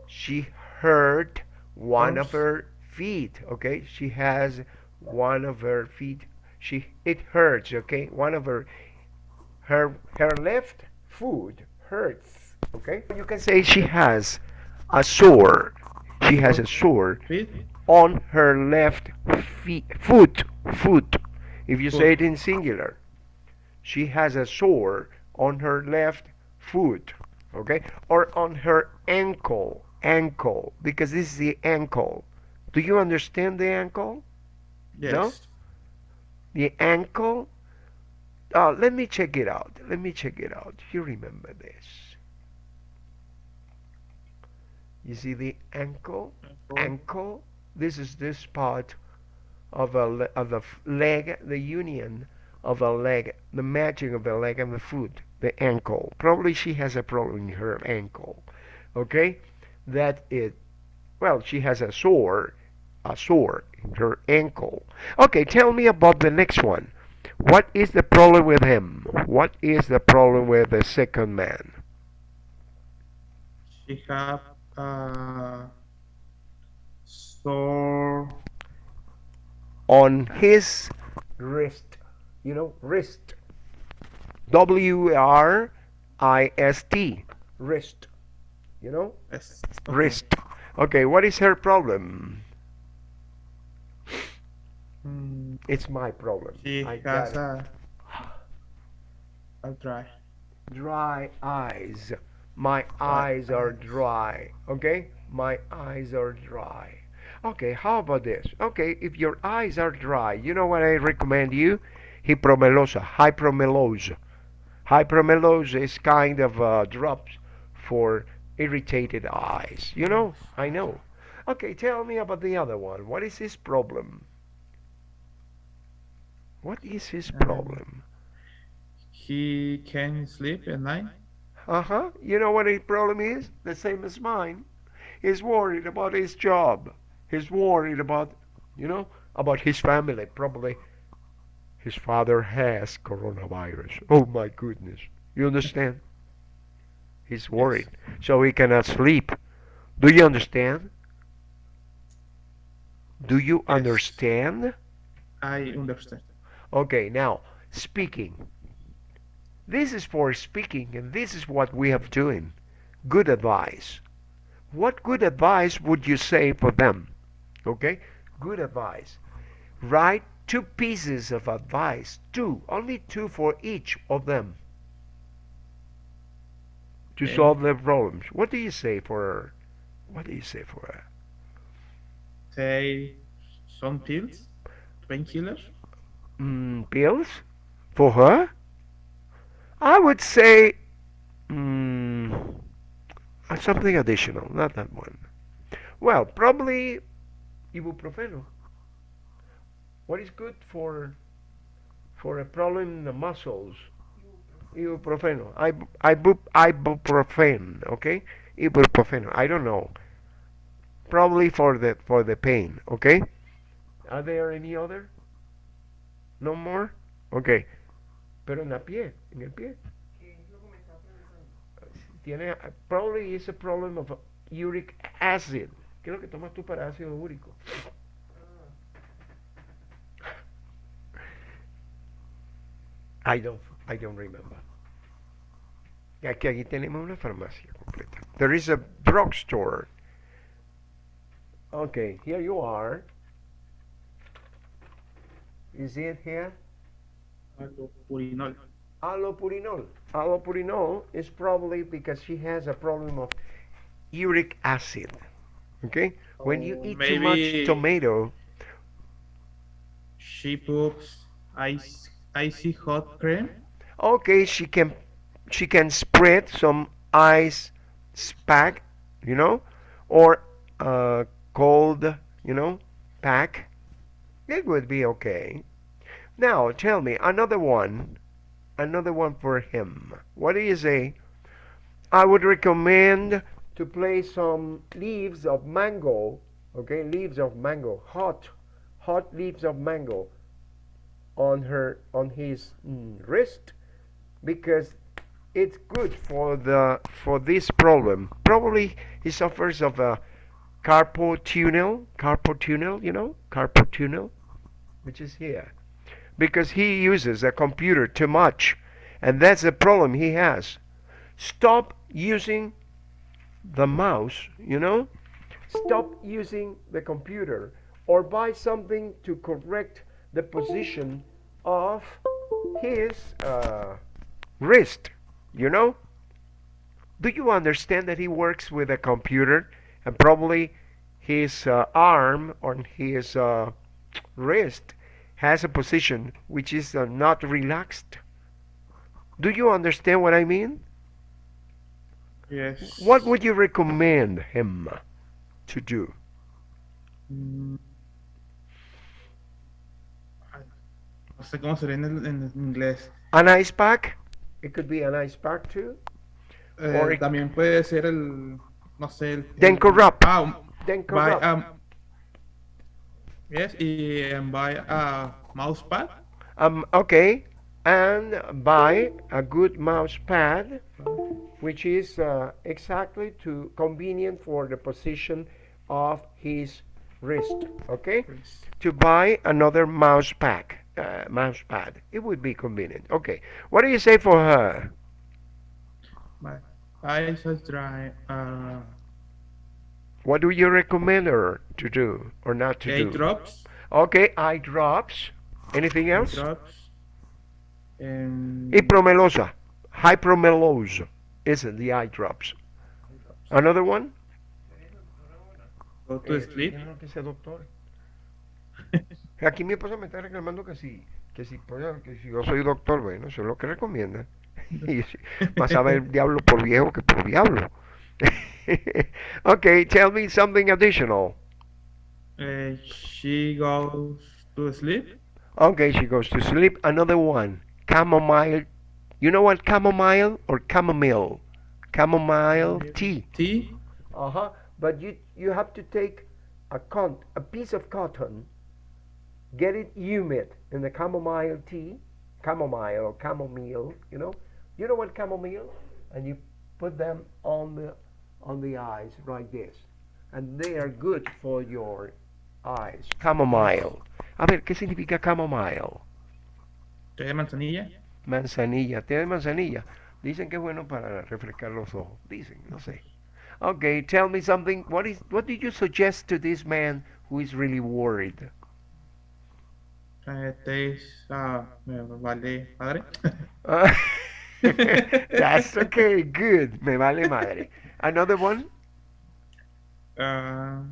she hurt one of her feet. Okay, she has one of her feet. She it hurts. Okay, one of her her her left foot hurts. Okay, you can say she has a sore. She has a sore on her left feet, foot, foot. If you say it in singular, she has a sore on her left foot, okay, or on her ankle, ankle, because this is the ankle. Do you understand the ankle? Yes. No? The ankle. Uh, let me check it out. Let me check it out. You remember this? You see the ankle? ankle. This is this part of a of the f- leg, the union of a leg, the matching of the leg and the foot, the ankle. Probably she has a problem in her ankle. Okay, that it. well, she has a sore, a sore in her ankle. Okay, tell me about the next one. What is the problem with him? What is the problem with the second man? She have uh, sore On his wrist. You know, wrist. W R I S T. Wrist. You know? yes, Wrist. Okay, what is her problem? Mm, It's my problem. she I has a, a dry. dry eyes. My eyes are dry. Okay? My eyes are dry. Okay, how about this? Okay, if your eyes are dry, you know what I recommend you? Hypromelosa, hypromellose. Hypromellose is kind of uh, drops for irritated eyes. You know? I know. Okay, tell me about the other one. What is his problem? What is his problem? He can sleep at night. Uh huh. You know what his problem is? The same as mine. He's worried about his job. He's worried about, you know, about his family. Probably his father has coronavirus. Oh my goodness. You understand? He's worried. So he cannot sleep. Do you understand? Do you Yes. understand? I understand. Okay, now speaking. This is for speaking, and this is what we have doing. Good advice. What good advice would you say for them? Okay, good advice. Write two pieces of advice, two, only two for each of them, to Okay. solve their problems. What do you say for her? What do you say for her? Say some pills, painkillers. Mm, pills for her? I would say mm, uh, something additional, not that one. Well, probably ibuprofeno. What is good for for a problem in the muscles? Ibuprofeno. Ib- ibu- ibuprofen. Okay, ibuprofeno. I don't know. Probably for the for the pain. Okay. Are there any other? No more. Okay. Pero en la pie, en el pie. Tiene, probably is a problem of uric acid. ¿Qué es lo que tomas tú para ácido úrico? I don't, I don't remember. Aquí, aquí tenemos una farmacia completa. There is a drugstore. Okay, here you are. See it here? Purinol. Allopurinol. Allopurinol is probably because she has a problem of uric acid. Okay? When you Oh, eat too much tomato, She puts ice, icy hot cream. okay, she can she can spread some ice pack, you know, or uh, cold, you know, pack. It would be okay. Now tell me another one, another one for him. What do you say? I would recommend to place some leaves of mango, okay, leaves of mango, hot, hot leaves of mango on her on his mm, wrist because it's good for the for this problem. Probably he suffers of a carpal tunnel, carpal tunnel, you know, carpal tunnel, which is here, because he uses a computer too much, and that's the problem he has. Stop using the mouse, you know. Stop using the computer, or buy something to correct the position of his uh, wrist. You know? Do you understand that he works with a computer and probably his uh, arm on his uh, wrist has a position which is uh, not relaxed? Do you understand what I mean? Yes. What would you recommend him to do? Mm. No sé cómo sería en, el- en inglés. An ice pack? It could be an ice pack too. Eh, Or it- también puede ser el, no sé, el... Then corrupt. Ah, then buy corrupt. um yes um, buy a mouse pad Um, okay, and buy a good mouse pad, which is uh, exactly to convenient for the position of his wrist. Okay, to buy another mouse pack, uh, mouse pad. It would be convenient. Okay, what do you say for her? eyes are dry uh What do you recommend her to do or not to eye do? drops Okay, eye drops. Anything else? drops and Ipromelosa, hypromellose is it, the eye drops. Another one? go to sleep Yo no que sea doctor. *laughs* Aquí mi esposa me está reclamando que si, que si, que si yo soy doctor, bueno, eso es lo que recomienda. *laughs* Y si- más sabe el diablo por viejo que por diablo. *laughs* *laughs* okay, tell me something additional. uh, she goes to sleep Okay, she goes to sleep. Another one, chamomile. You know what chamomile or chamomile? Chamomile tea. tea Uh huh. But you you have to take a con a piece of cotton, get it humid in the chamomile tea, chamomile or chamomile. You know, you know what chamomile, and you put them on the on the eyes like this, and they are good for your eyes. Chamomile. A ver, ¿qué significa chamomile? té de manzanilla Manzanilla, té de manzanilla. Dicen que es bueno para refrescar los ojos. Dicen, no sé. Okay, tell me something. What is what did you suggest to this man who is really worried? uh, taste uh, me vale madre Uh, *laughs* that's okay, good. Me vale madre. Another one? uh,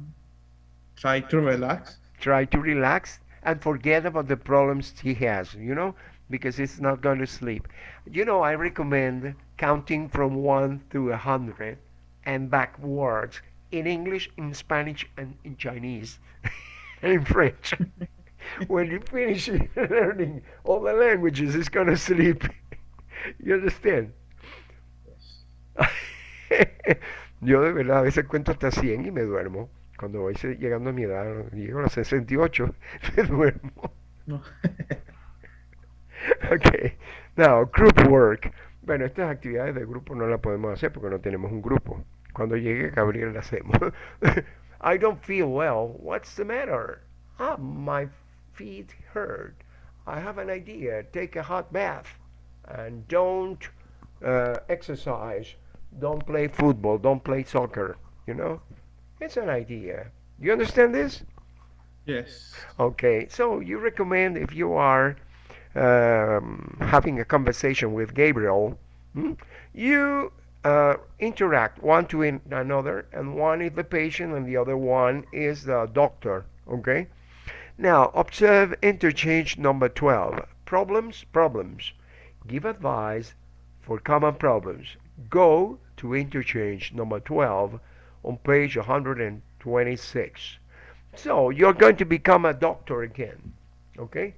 try to relax Try to relax and forget about the problems he has, you know, because he's not going to sleep. You know, I recommend counting from 1 to a 100 and backwards in English, in Spanish, and in Chinese, and *laughs* in French. *laughs* when you finish *laughs* learning all the languages, he's going to sleep. you understand? *laughs* Yo de verdad a veces cuento hasta 100 y me duermo. Cuando voy llegando a mi edad, llego a los 68, me duermo. no *laughs* Ok. Now, group work. Bueno, estas actividades de grupo no las podemos hacer porque no tenemos un grupo. Cuando llegue Gabriel las hacemos. *laughs* I don't feel well. What's the matter? Ah, my feet hurt. I have an idea. Take a hot bath and don't uh, exercise. Don't play football. Don't play soccer. You know, it's an idea. You understand this? yes Okay, so you recommend if you are um, having a conversation with Gabriel, hmm, you uh, interact one to in another, and one is the patient, and the other one is the doctor. Okay. Now observe interchange number twelve. Problems, problems. Give advice for common problems. Go to interchange number twelve on page 126. So you're going to become a doctor again. Okay?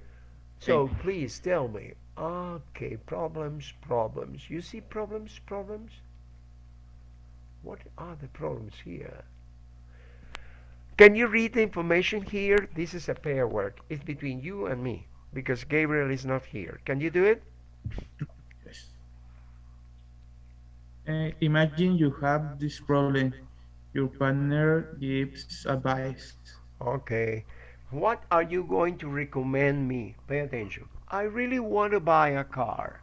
So please tell me. Okay, problems, problems. You see problems, problems? What are the problems here? Can you read the information here? This is a pair work. It's between you and me because Gabriel is not here. Can you do it? Uh, imagine you have this problem. Your partner gives advice. Okay. What are you going to recommend me? Pay attention. I really want to buy a car,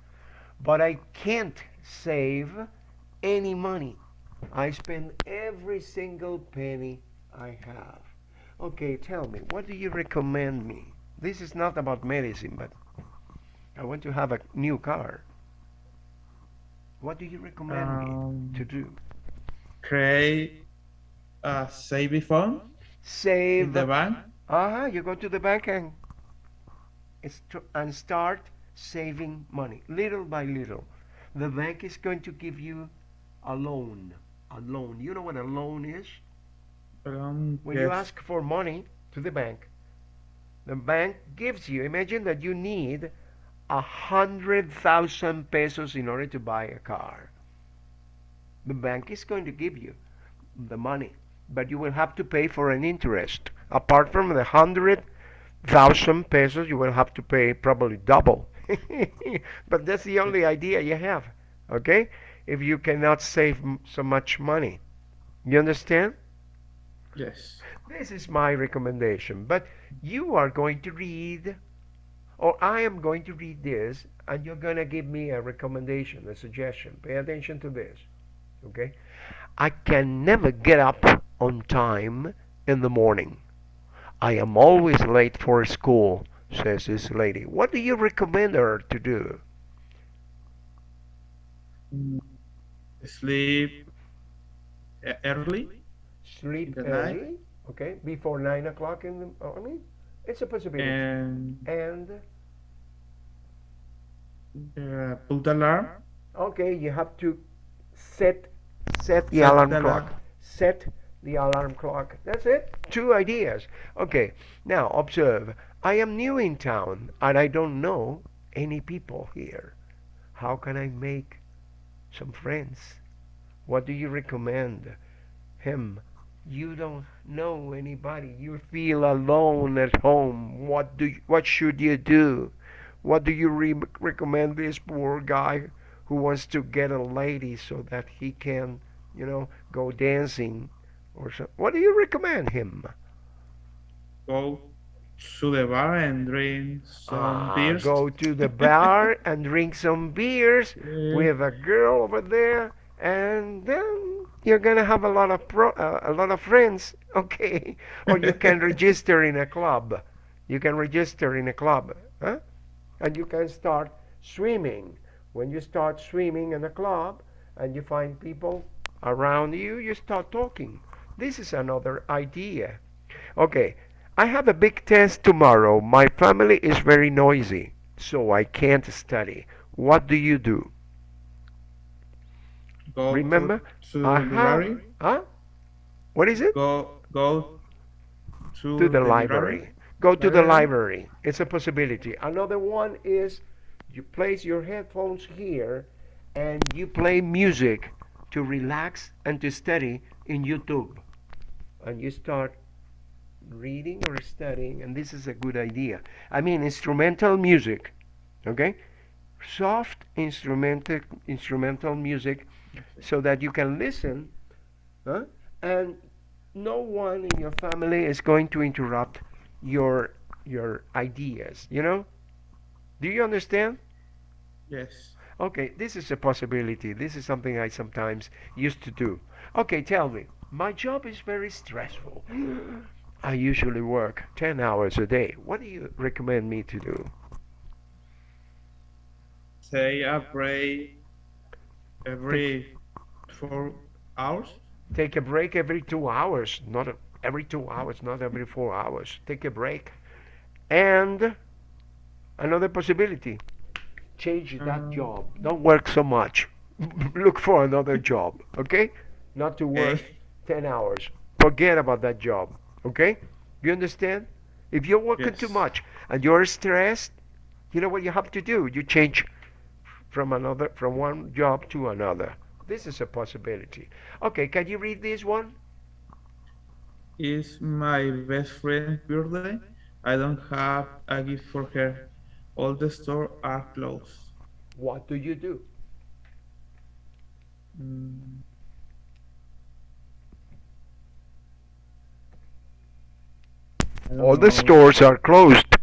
but I can't save any money. I spend every single penny I have. Okay, tell me, what do you recommend me? This is not about medicine, but I want to have a new car. What do you recommend Um, me to do? Create a saving fund Save in the bank. Uh-huh, you go to the bank and and start saving money little by little. The bank is going to give you a loan. A loan. You know what a loan is? Um, When you ask for money to the bank, the bank gives you. Imagine that you need a hundred thousand pesos in order to buy a car. The bank is going to give you the money. but you will have to pay for an interest. Apart from the hundred thousand pesos, you will have to pay probably double. *laughs* but that's the only idea you have, okay? If you cannot save m- so much money, you understand? Yes. This is my recommendation. But you are going to read, or I am going to read this, and you're going to give me a recommendation, a suggestion. Pay attention to this. Okay? I can never get up on time in the morning. I am always late for school, says this lady. What do you recommend her to do? Sleep early. Sleep early, night. okay, before 9 o'clock in the morning? It's a possibility. And and uh, put alarm. Okay, you have to set set the Set alarm the clock. alarm. Set the alarm clock. That's it. Two ideas. Okay. Now observe. I am new in town and I don't know any people here. How can I make some friends? What do you recommend? Him. You don't know anybody. You feel alone at home. What do you, what should you do? What do you re- recommend this poor guy who wants to get a lady so that he can, you know, go dancing or so? What do you recommend him? Go to the bar and drink some Ah, beers. Go to the *laughs* bar and drink some beers with a girl over there, and then you're gonna have a lot of pro- uh, a lot of friends. *laughs* Okay, or you can *laughs* register in a club. You can register in a club, huh? And you can start swimming. When you start swimming in a club and you find people around you, you start talking. This is another idea. Okay, I have a big test tomorrow. My family is very noisy, so I can't study. What do you do? Go Remember? to, to the I have- library. Huh? What is it? Go go to, to the library. Go to the Library. library. It's a possibility. Another one is you place your headphones here and you play music to relax and to study in YouTube. And you start reading or studying, and this is a good idea. I mean, instrumental music, okay? Soft instrumental instrumental music, so that you can listen, huh? and no one in your family is going to interrupt your your ideas. You know? Do you understand? Yes. Okay, this is a possibility. This is something I sometimes used to do. Okay, tell me. My job is very stressful. I usually work 10 hours a day. What do you recommend me to do? Say a break every four hours. Take a break every 2 hours, not every 2 hours, not every 4 hours. Take a break. And another possibility. Change that Um, job. Don't work so much. *laughs* Look for another job, okay? Not to work Okay. 10 hours. Forget about that job, okay? You understand? If you're working too much and you're stressed, you know what you have to do? You change from another from one job to another. This is a possibility. Okay, can you read this one? It's my best friend's birthday. I don't have a gift for her. All the stores are closed. What do you do? Mm, All the know. stores are closed,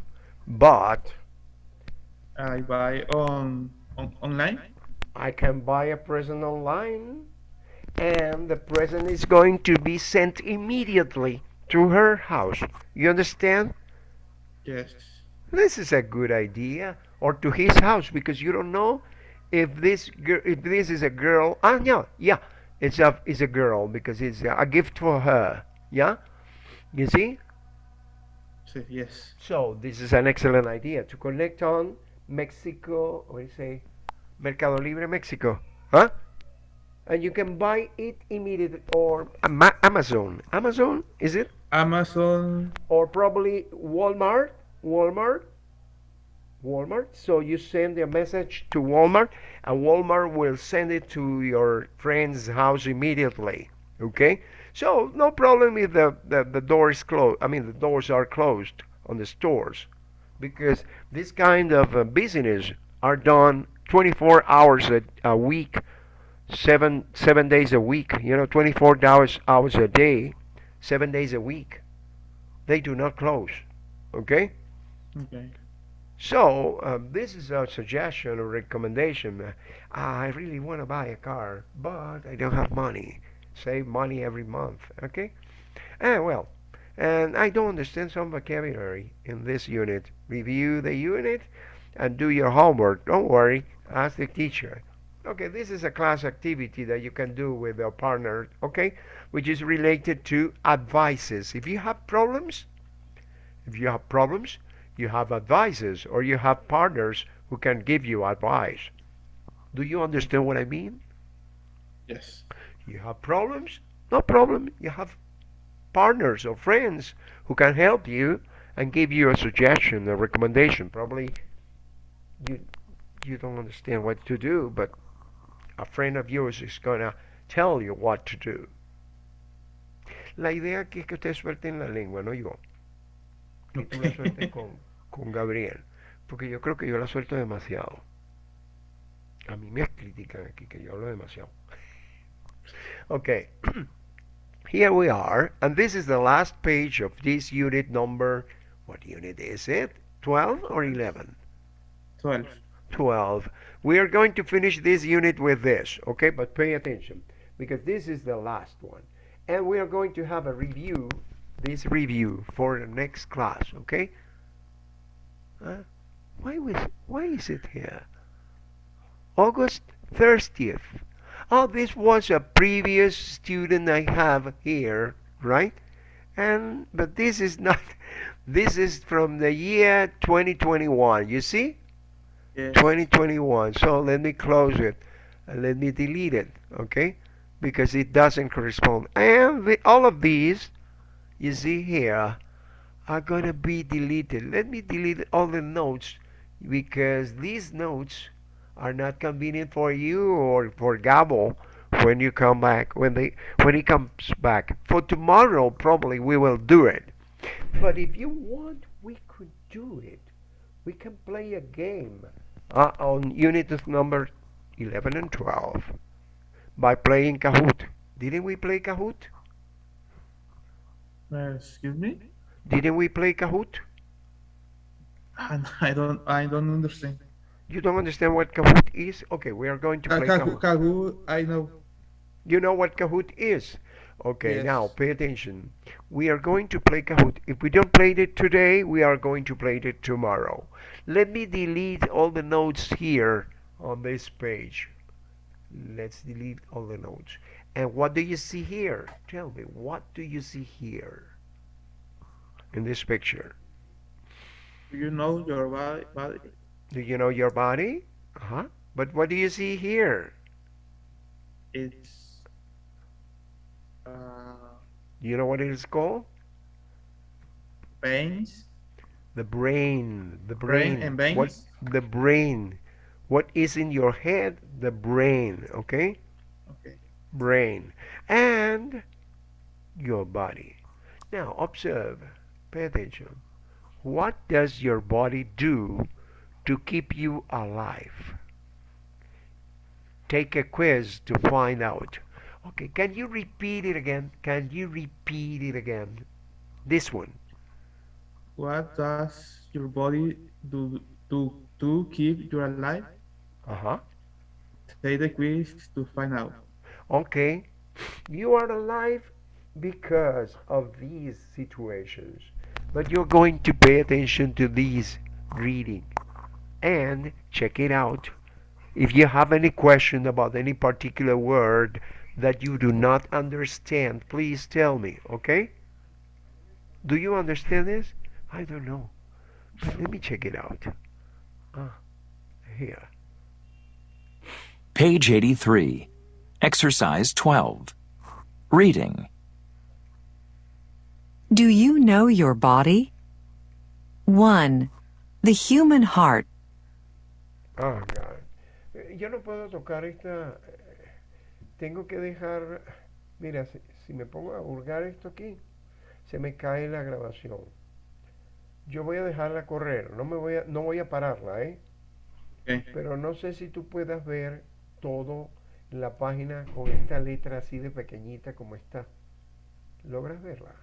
but I buy on, on online. I can buy a present online and the present is going to be sent immediately to her house. You understand? Yes. This is a good idea. Or to his house because you don't know if this if this is a girl. Ah, no, yeah, it's a it's a girl because it's a, a gift for her. Yeah, you see. Yes. So this is an excellent idea to connect on Mexico. What do you say? Mercado Libre Mexico, huh? And you can buy it immediately or Ama- Amazon. Amazon is it? Amazon. Or probably Walmart. Walmart. Walmart. So you send a message to Walmart, and Walmart will send it to your friend's house immediately. Okay. So no problem if the, the, the door is closed. I mean, the doors are closed on the stores because this kind of uh, business are done 24 hours a, a week, seven seven days a week. You know, 24 hours hours a day, seven days a week. They do not close. Okay. Okay. So um, this is a suggestion or recommendation. Uh, I really want to buy a car, but I don't have money. Save money every month. Okay. Ah, well, and I don't understand some vocabulary in this unit. Review the unit and do your homework. Don't worry. Ask the teacher. Okay, this is a class activity that you can do with your partner, okay, which is related to advices. If you have problems, if you have problems, you have advices or you have partners who can give you advice. Do you understand what I mean? Yes. You have problems? No problem. You have partners or friends who can help you and give you a suggestion, a recommendation. Probably you you don't understand what to do, but a friend of yours is going to tell you what to do. La idea aquí es que usted suelte en la lengua, no yo. Que tú la sueltes con, con Gabriel. Porque yo creo que yo la suelto demasiado. A mí me critican aquí que yo hablo demasiado. Okay. Here we are, and this is the last page of this unit number. What unit is it? 12 or 11? 12. 12. We are going to finish this unit with this, okay? But pay attention because this is the last one. And we are going to have a review, this review for the next class, okay? Why, was, why is it here? August 30th. Oh, this was a previous student I have here, right? And but this is not. *laughs* This is from the year 2021. You see? Yes. 2021. So let me close it and let me delete it, okay? Because it doesn't correspond. And the, all of these, you see here, are going to be deleted. Let me delete all the notes because these notes are not convenient for you or for Gabo when you come back when they when he comes back. For tomorrow probably we will do it. But if you want we could do it. We can play a game uh, on unit number 11 and 12 by playing Kahoot. Didn't we play Kahoot? Uh, excuse me? didn't we play Kahoot? I don't I don't understand. You don't understand what Kahoot is okay we are going to Uh, play Kahoot, Kahoot Kahoot, I know. You know what Kahoot is? Okay, Yes. now pay attention. We are going to play Kahoot. If we don't play it today, we are going to play it tomorrow. Let me delete all the notes here on this page. Let's delete all the notes. And what do you see here? Tell me, what do you see here in this picture? Do you know your body? body? Do you know your body? Uh-huh. But what do you see here? It's uh, Do you know what it is called? veins. The brain. The Brain brain. and veins? What the brain. What is in your head? The brain. Okay? Okay. Brain. And your body. Now observe. Pay attention. What does your body do to keep you alive? Take a quiz to find out. Okay, can you repeat it again? Can you repeat it again? This one. What does your body do to to keep you alive? Uh-huh. Take the quiz to find out. Okay. You are alive because of these situations. But you're going to pay attention to these reading and check it out. If you have any question about any particular word that you do not understand, please tell me, okay? Do you understand this? I don't know. But let me check it out. Ah, here. Page 83. Exercise 12. Reading. Do you know your body? 1. The human heart. God. Eh, Yo no puedo tocar esta. eh, Tengo que dejar. Mira, si me pongo a hurgar esto aquí, se me cae la grabación. Yo voy a dejarla correr, no me voy a, no voy a pararla, ¿eh? Pero no sé si tú puedas ver todo la página con esta letra así de pequeñita como está. ¿Logras verla?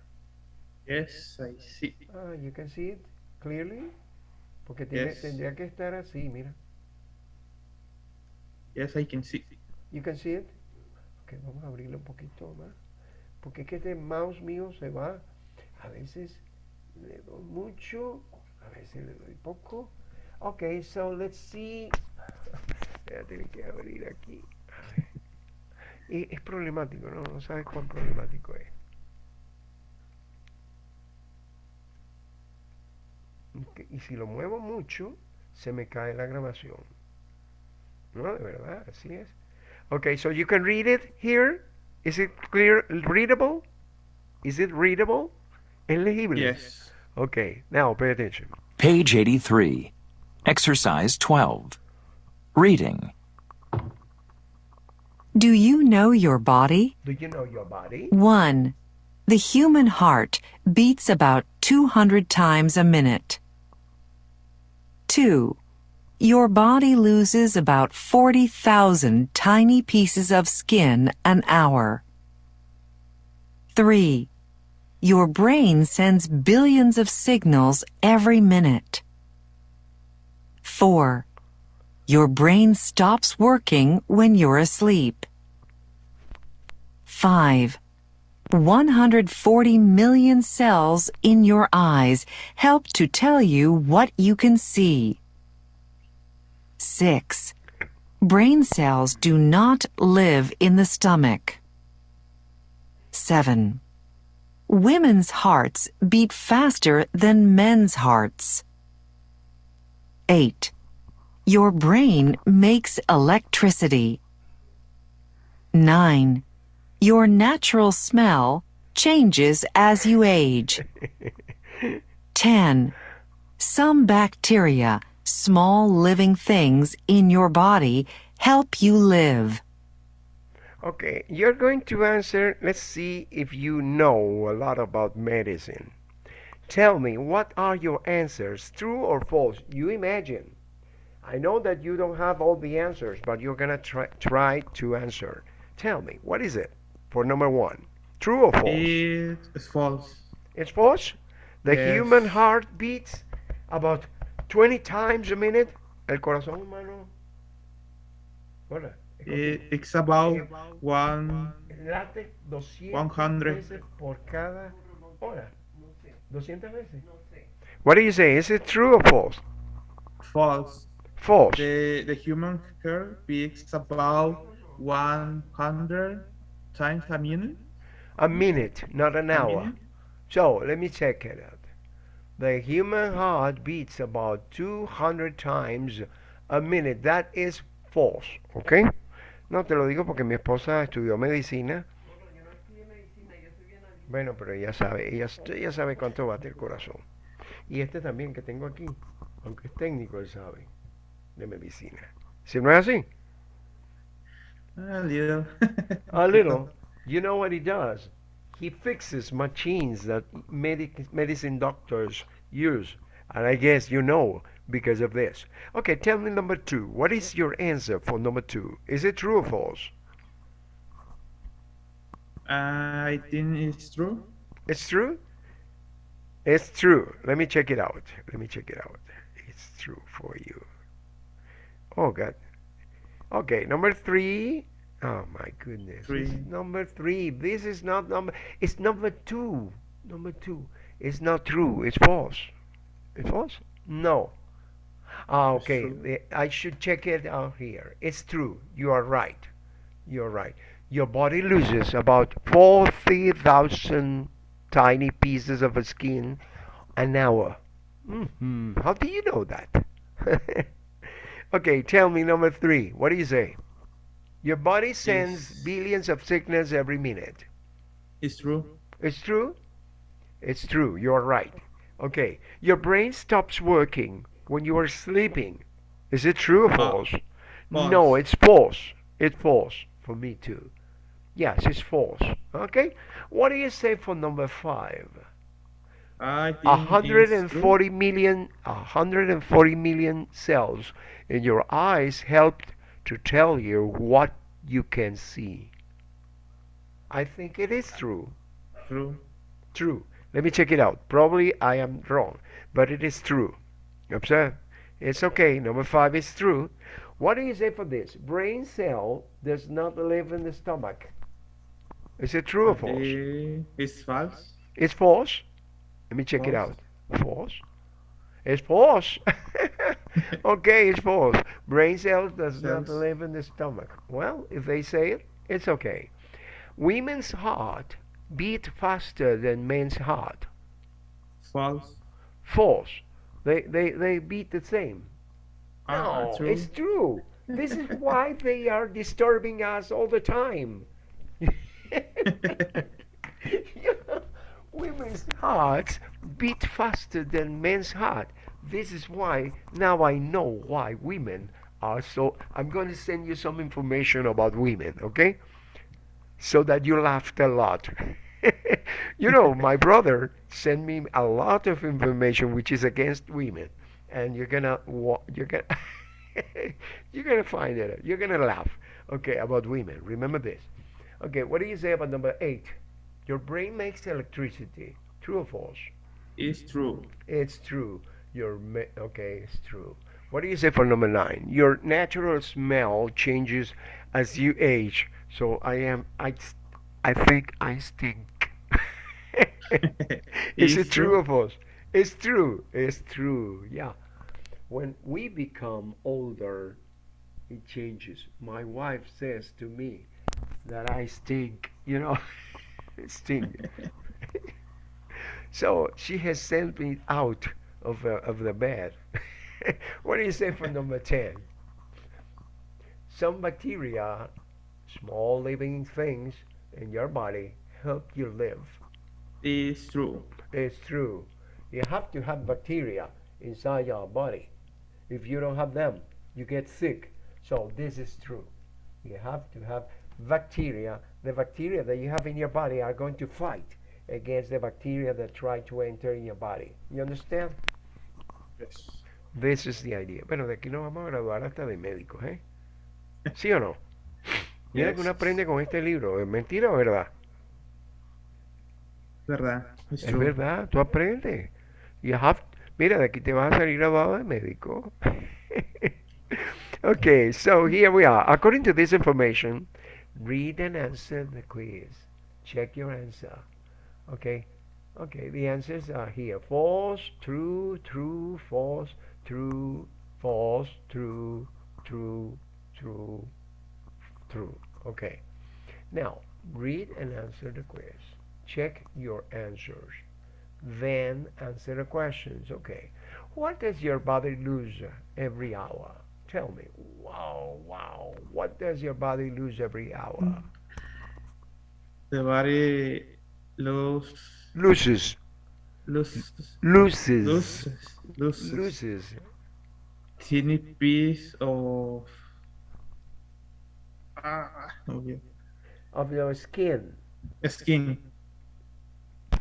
Yes, I see. Ah, you can see it clearly. Porque tiene- Yes. tendría que estar así, mira. Yes, I can see. You can see it. Ok, vamos a abrirlo un poquito más. Porque es que este mouse mío se va. A veces le doy mucho, a veces le doy poco. Ok, so let's see. Voy que abrir aquí. Es problemático, ¿no? No sabes cuán problemático es. Y si lo muevo mucho, se me cae la grabación. No, de verdad, así es. Okay, so you can read it here. Is it clear, readable? Is it readable? Es legible. Yes. Okay, now pay attention. Page 83. Exercise 12. Reading. Do you know your body? Do you know your body? 1. The human heart beats about 200 times a minute. 2. Your body loses about 40,000 tiny pieces of skin an hour. 3. Your brain sends billions of signals every minute. 4. Your brain stops working when you're asleep. 5. 140 million cells in your eyes help to tell you what you can see. 6. Brain cells do not live in the stomach. 7. Women's hearts beat faster than men's hearts. 8. Your brain makes electricity. 9. Your natural smell changes as you age. *laughs* 10. Some bacteria, small living things in your body, help you live. Okay, you're going to answer. Let's see if you know a lot about medicine. Tell me, what are your answers, true or false? You imagine. I know that you don't have all the answers, but you're gonna try, try to answer. Tell me, what is it for number one? True or false? It is false. It's false. The Yes. human heart beats about 20 times a minute. El corazón humano. Hola. Eh, it's about one. Late 200 100. veces por cada hora. 200 veces. What do you say? Is it true or false? False. False. The the human heart beats about 100 times a minute. A minute, not an A hour. minute? So let me check it out. The human heart beats about 200 times a minute. That is false. Okay? No te lo digo porque mi esposa estudió medicina. Bueno, pero ella sabe, ella, ella sabe cuánto bate el corazón. Y este también que tengo aquí, aunque es técnico, él sabe de medicina. Si no es así, A little. a little, you know what he does? He fixes machines that medic, medicine doctors use. And I guess you know because of this. Okay, tell me number two. What is your answer for number two? Is it true or false? Uh, I think it's true. It's true? It's true. Let me check it out. Let me check it out. It's true for you. Oh, God. Okay, number three. Oh, my goodness. This is Three. number three. This is not number. It's number two. Number two. It's not true. It's false. It's false? No. Ah, okay. I should check it out here. It's true. You are right. You're right. Your body loses about 40,000 tiny pieces of skin an hour. hmm How do you know that? *laughs* okay, tell me number three. What do you say? Your body sends Yes. billions of signals every minute. It's true. It's true? It's true. You're right. Okay. Your brain stops working when you are sleeping. Is it true or Uh, false? No, it's false. It's false for me too. Yes, it's false. Okay. What do you say for number five? I think A it's hundred true. and forty million, a hundred and forty million cells in your eyes help to tell you what you can see. I think it is true. True. True. Let me check it out. Probably I am wrong, but it is true. Observe. It's okay. Number five is true. What do you say for this? Brain cell does not live in the stomach. Is it true or false? It's false. It's false. Let me check it out. False. It's false. *laughs* *laughs* okay, it's false. Brain cells does not live in the stomach. Well, if they say it, it's okay. Women's heart beat faster than men's heart. False. False. They they they beat the same. Ah, No, true. it's true. This is why *laughs* they are disturbing us all the time. *laughs* You know, Women's hearts beat faster than men's heart. This is why now I know why women are so. I'm going to send you some information about women, okay? So that you laughed a lot. *laughs* you know, my *laughs* brother sent me a lot of information which is against women, and you're gonna you're gonna *laughs* you're gonna find it. You're gonna laugh. Okay, about women. Remember this. Okay, what do you say about number eight? Your brain makes electricity. True or false? It's true. It's true. Your ma- okay, it's true. What do you say for number nine? Your natural smell changes as you age. So I am. I. I think I stink. *laughs* Is *laughs* it true or false? It's true. It's true. Yeah. When we become older, it changes. My wife says to me that I stink. You know, *laughs* stink. so she has sent me out of uh, of the bad. *laughs* what do you say for number ten? Some bacteria, small living things in your body, help you live. It's true. It's true. You have to have bacteria inside your body. If you don't have them, you get sick. So this is true. You have to have bacteria. The bacteria that you have in your body are going to fight against the bacteria that try to enter in your body. You understand? Yes. This is the idea. Bueno, de aquí nos vamos a graduar hasta de médicos, ¿eh? ¿Sí o no? *laughs* Mira que uno aprende con este libro. ¿Es mentira o verdad? Verdad. It's Es true. verdad, tú aprendes. You have, mira, de aquí te vas a salir graduado de médico. *laughs* okay, so here we are. According to this information, read and answer the quiz. Check your answer. Okay, okay, the answers are here. False, true, true, false, true, false, true, true, true, true. Okay. Now, read and answer the quiz. Check your answers. Then answer the questions. Okay. What does your body lose every hour? Tell me. Wow, wow. What does your body lose every hour? The body lose, Loses. loses, Loses. loses, loses Loses. teeny piece of. Ah, okay. Of your skin. Skin.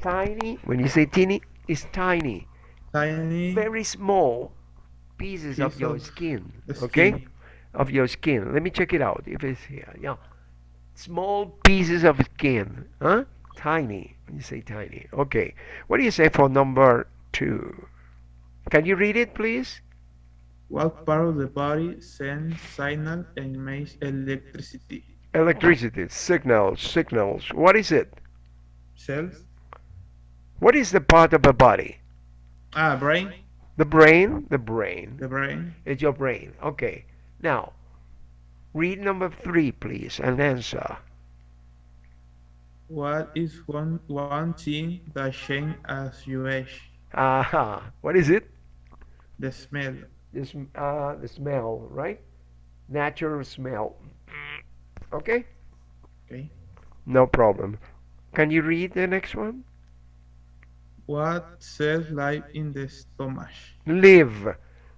Tiny. When you say teeny, it's tiny. Tiny. Very small pieces of your of skin. the Okay? skin. of your skin. Let me check it out if it's here. Yeah. Small pieces of skin. Huh? Tiny. You say tiny. Okay. What do you say for number two? Can you read it, please? What part of the body sends signal and makes electricity? Electricity, signals, signals. What is it? Cells? What is the part of the body? Ah, brain. The brain? The brain. The brain. It's your brain. Okay. Now, read number three, please, and answer. What is one one thing that changes as you age? Aha. What is it? The smell. The, uh, the smell, right? Natural smell. Okay? Okay. No problem. Can you read the next one? What cells live in the stomach? Live.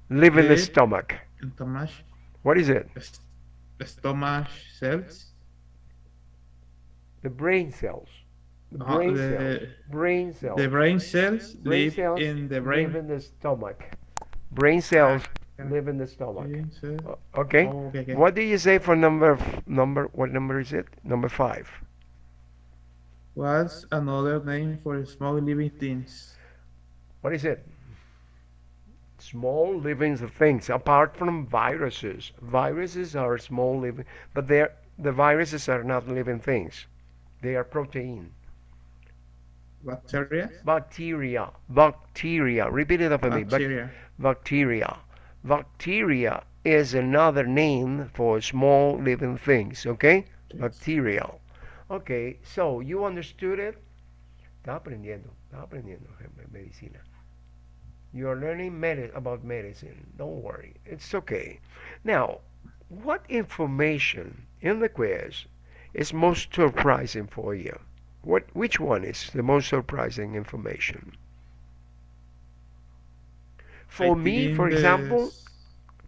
Live in the stomach. Stomach. What is it? The stomach cells. The brain cells. The Uh, brain the- cells. Brain cells. The brain cells Brain live cells in the brain. live in the stomach. Brain cells live in the stomach. brain cells. O- Okay. Oh, okay, okay. What do you say for number number? What number is it? Number five. What's another name for small living things? What is it? Small living things, apart from viruses. Viruses are small living, but they're the viruses are not living things. They are protein. Bacteria? Bacteria. Bacteria. Repeat it after me. Bacteria. Bacteria. Bacteria is another name for small living things, okay? Bacteria. Okay, so you understood it? Está aprendiendo, está aprendiendo medicina. You are learning medi- about medicine. Don't worry, it's okay. Now, what information in the quiz is most surprising for you? What, which one is the most surprising information? For I me, for example, this-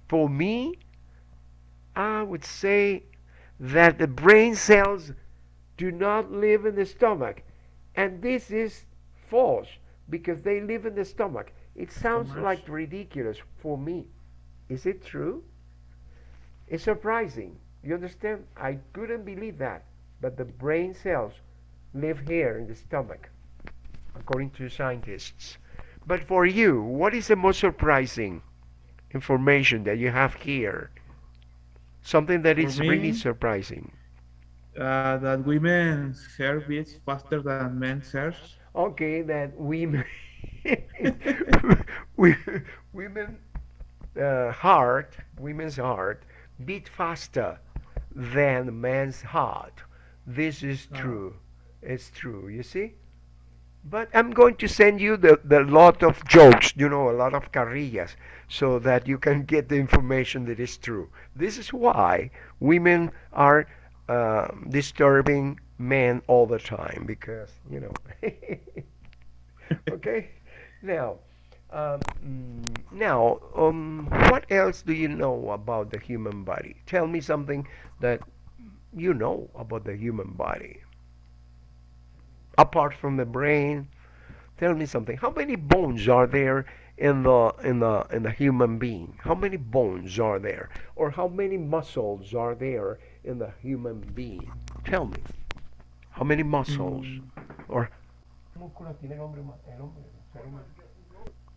for me, I would say that the brain cells do not live in the stomach. And this is false because they live in the stomach. It sounds much. like ridiculous for me. Is it true? It's surprising. You understand? I couldn't believe that. But the brain cells live here in the stomach, according to scientists. But for you, what is the most surprising information that you have here? Something that is is really surprising. uh, that women's hair beats faster than men's hair. Okay, that women, *laughs* women, uh, heart, women's heart, beat faster than man's heart. This is true. It's true. You see. But I'm going to send you the, the lot of jokes, you know, a lot of carrillas, so that you can get the information that is true. This is why women are uh, disturbing men all the time, because, you know. *laughs* okay? Now, um, mm, now, um, what else do you know about the human body? Tell me something that you know about the human body. Apart from the brain tell me something. How many bones are there in the in the in the human being? How many bones are there? Or how many muscles are there in the human being? Tell me. How many muscles? Or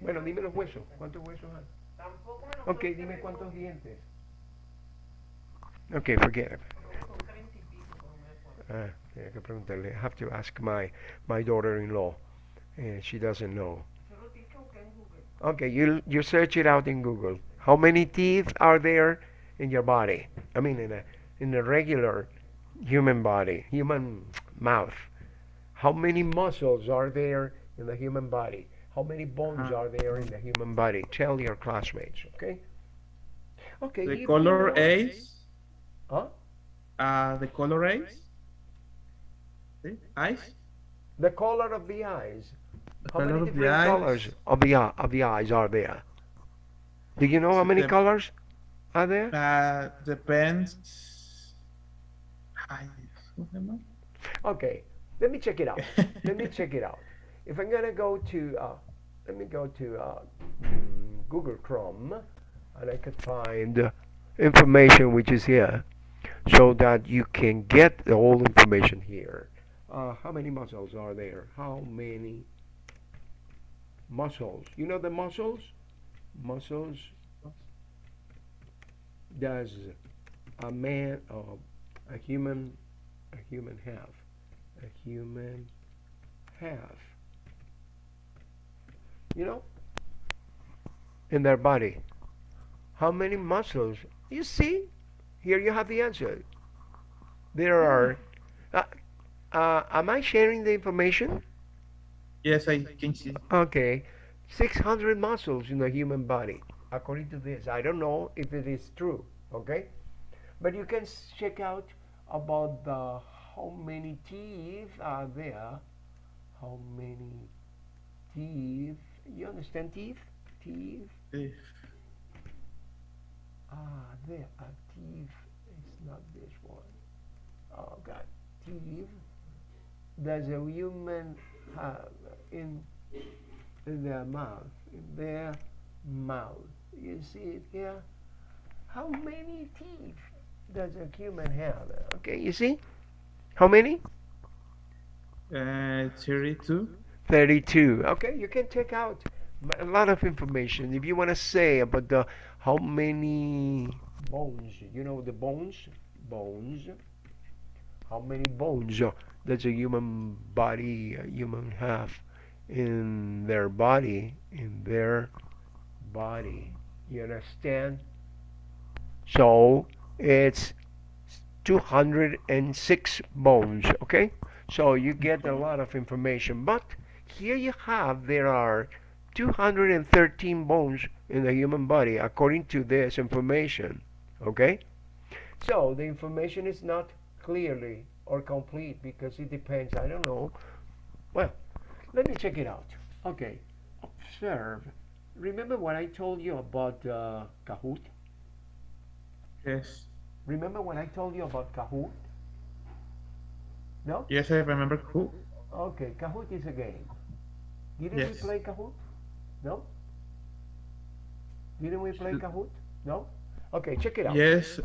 bueno dime los huesos cuántos huesos hay ok dime cuántos dientes okay forget it Ah, tenía que preguntarle. I have to ask my, my daughter-in-law. And she doesn't know. Okay, you you search it out in Google. How many teeth are there in your body? I mean, in a in a regular human body, human mouth. How many muscles are there in the human body? How many bones are there in the human body? Tell your classmates, okay? Okay. The color know- A's. Huh? Uh, the color A's. See? Eyes. The color of the eyes. The How color many of the different eyes. colors of the of the eyes are there? Do you know how many The- colors are there? Uh, depends. Ay, ¿cómo se llama? Okay, let me check it out. *laughs* let me check it out. If I'm gonna go to, uh, let me go to uh, Google Chrome, and I can find information which is here, so that you can get the whole information here. Uh, how many muscles are there? How many muscles? You know the muscles? Muscles. Does a man, uh, a human, a human have? A human have? You know, in their body. How many muscles? You see, here you have the answer. There are. Uh, uh, am I sharing the information? Yes, I can see. Okay, 600 muscles in the human body, according to this. I don't know if it is true, okay? But you can check out about the how many teeth are there. How many teeth? You understand teeth? Teeth? If Ah, there are teeth. It's not this one. Oh God, teeth. does a human have in, in their mouth? In their mouth. You see it here? How many teeth does a human have? Okay, you see? How many? Uh, 32. 32. Okay, you can take out a lot of information. If you want to say about the how many bones, you know the bones, bones, how many bones uh, does a human body, a human have in their body, in their body. You understand? So it's 206 bones, okay? So you get a lot of information. But here you have, there are 213 bones in the human body according to this information, okay? So the information is not clearly or complete because it depends, I don't know. Well, let me check it out. Okay, observe. Remember what I told you about uh, Kahoot? Yes. Remember when I told you about Kahoot? No? Yes, I remember who. Okay, Kahoot is a game. Didn't Yes. we play Kahoot? No? Didn't we play Kahoot? No? Okay, check it out. Yes.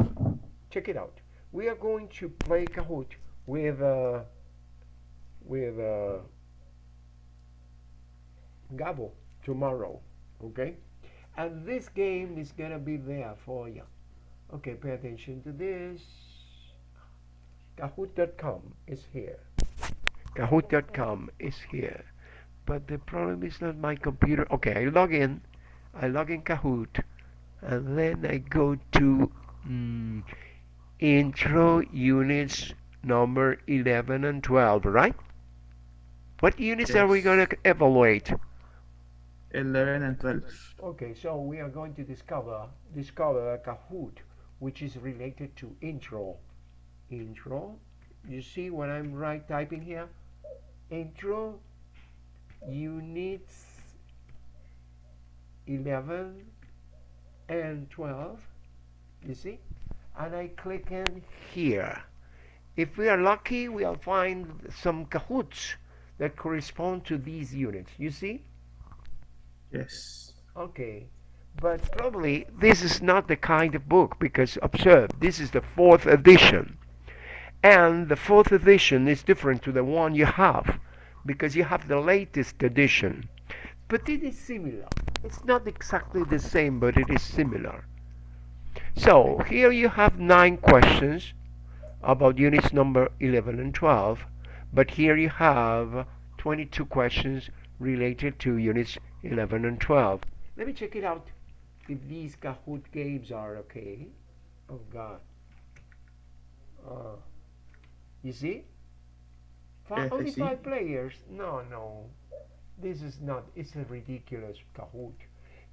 Check it out. We are going to play Kahoot with uh, with uh, Gabo tomorrow. Okay? And this game is gonna be there for you. Okay, pay attention to this. Kahoot.com is here. Kahoot.com is here. But the problem is not my computer. Okay, I log in. I log in Kahoot. And then I go to mm, intro units number 11 and 12, right? What units are we going to evaluate? 11 and 12. Okay, so we are going to discover discover Kahoot, which is related to intro. Intro. You see what I'm right typing here? Intro units 11 and 12. You see? And I click in here. If we are lucky, we'll find some Kahoots that correspond to these units. You see? Yes. Okay, but probably this is not the kind of book because observe, this is the fourth edition. And the fourth edition is different to the one you have because you have the latest edition. But it is similar. It's not exactly the same, but it is similar. So here you have nine questions about units number 11 and 12, but here you have 22 questions related to units 11 and 12. Let me check it out if these Kahoot games are okay. Oh God. Uh, you see? Only five players? No, no. This is not, it's a ridiculous Kahoot.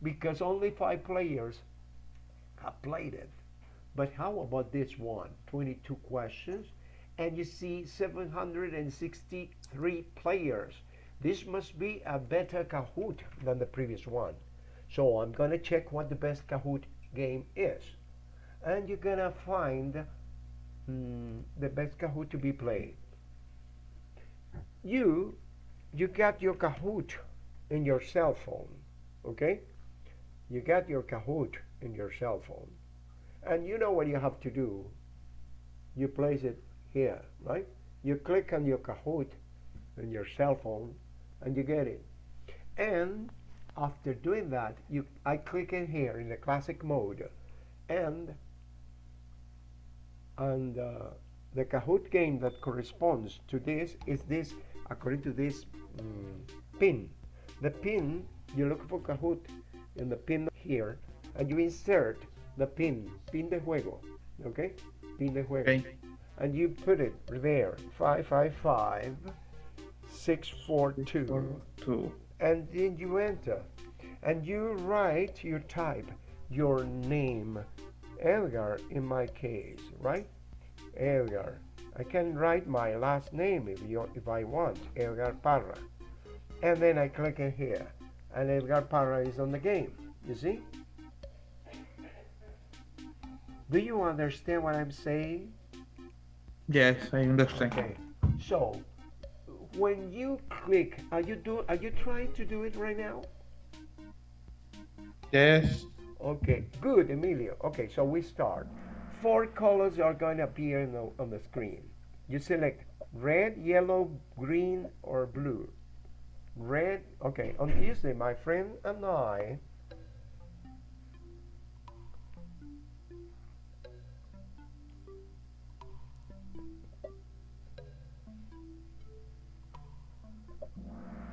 Because only five players have played it. But how about this one? 22 questions. And you see 763 players. This must be a better Kahoot than the previous one. So I'm going to check what the best Kahoot game is. And you're going to find mm, the best Kahoot to be played. You, you got your Kahoot in your cell phone, okay? You got your Kahoot in your cell phone. And you know what you have to do. You place it here, right? You click on your Kahoot in your cell phone and you get it. And after doing that, you I click in here in the classic mode and and uh, the Kahoot game that corresponds to this is this according to this mm, pin. The pin you look for Kahoot in the pin here and you insert the pin, pin de juego, okay? Pin de juego Okay. and you put it there 555 642 Two. and then you enter and you write you type your name Edgar in my case right Edgar I can write my last name if you if I want Edgar Parra and then I click in here and Edgar Parra is on the game you see do you understand what I'm saying Yes, I understand. Okay, so when you click, are you do are you trying to do it right now? Yes. Okay, good, Emilio. Okay, so we start. Four colors are going to appear the, on the screen. You select red, yellow, green, or blue. Red, okay, on Tuesday, my friend and I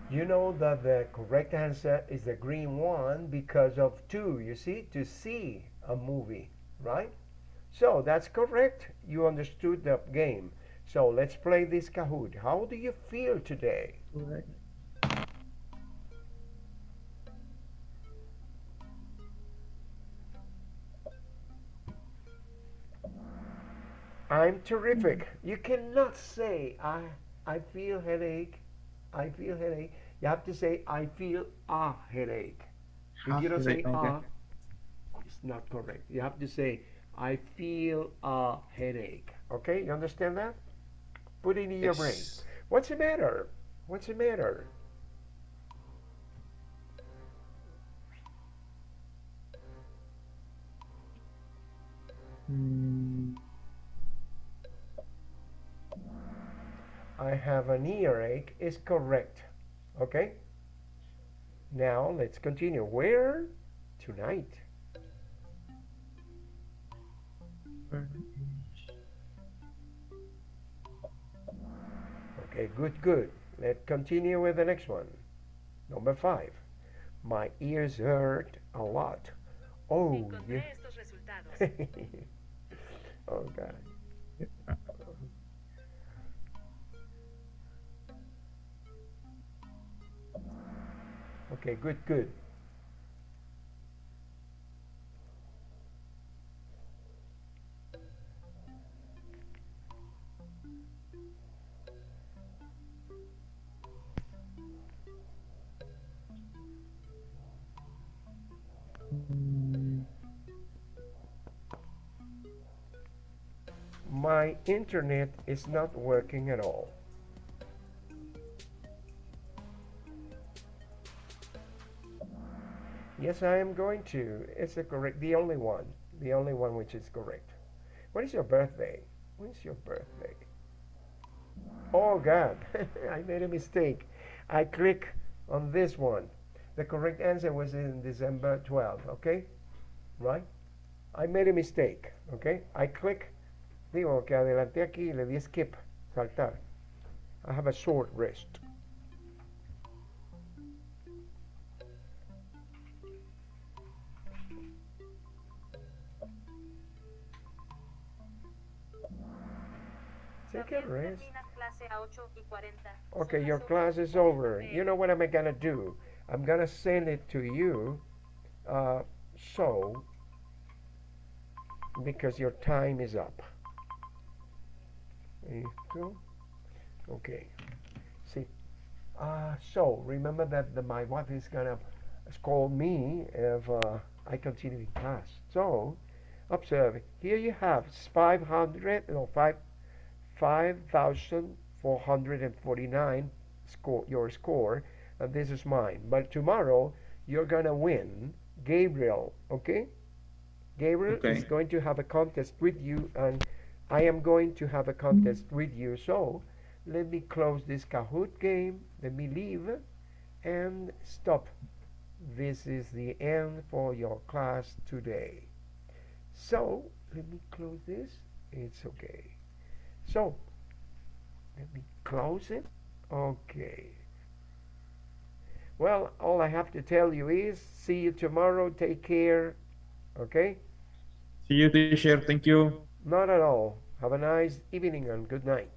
you know that the correct answer is the green one because of two you see to see a movie right? So that's correct. You understood the game so let's play this kahoot. How do you feel today? I'm terrific. You cannot say i i feel headache. I feel headache. You have to say i feel a headache. If you don't say a, ah, it's not correct. You have to say, I feel a headache. Okay, you understand that? Put it in your brain. What's the matter? What's the matter? Mm, I have an earache is correct. Okay? Now let's continue. Where? Tonight. Okay, good, good. Let's continue with the next one. Number five. My ears hurt a lot. Oh, yeah. *laughs* oh God. Okay, good, good. My internet is not working at all. Yes, I am going to. It's the correct, the only one, the only one which is correct. What is your birthday? When is your birthday? Oh God, *laughs* I made a mistake. I click on this one. The correct answer was in December 12, okay? Right? I made a mistake, okay? I click, digo que adelanté aquí y le di skip, saltar. I have a short wrist. Take a rest. Okay, your class is over. You know what I'm gonna do? I'm gonna send it to you. Uh, so, because your time is up. Esto. Okay. See. Uh, so remember that the, my wife is gonna scold me if uh, I continue in class. So, observe. Here you have 500 no 5 5,449 score your score and this is mine but tomorrow you're gonna win Gabriel okay Gabriel Okay. is going to have a contest with you and I am going to have a contest with you so let me close this Kahoot game let me leave and stop this is the end for your class today so let me close this it's okay so, let me close it. Okay. Well, all I have to tell you is see you tomorrow. Take care. Okay? See you, teacher. Thank you. Not at all. Have a nice evening and good night.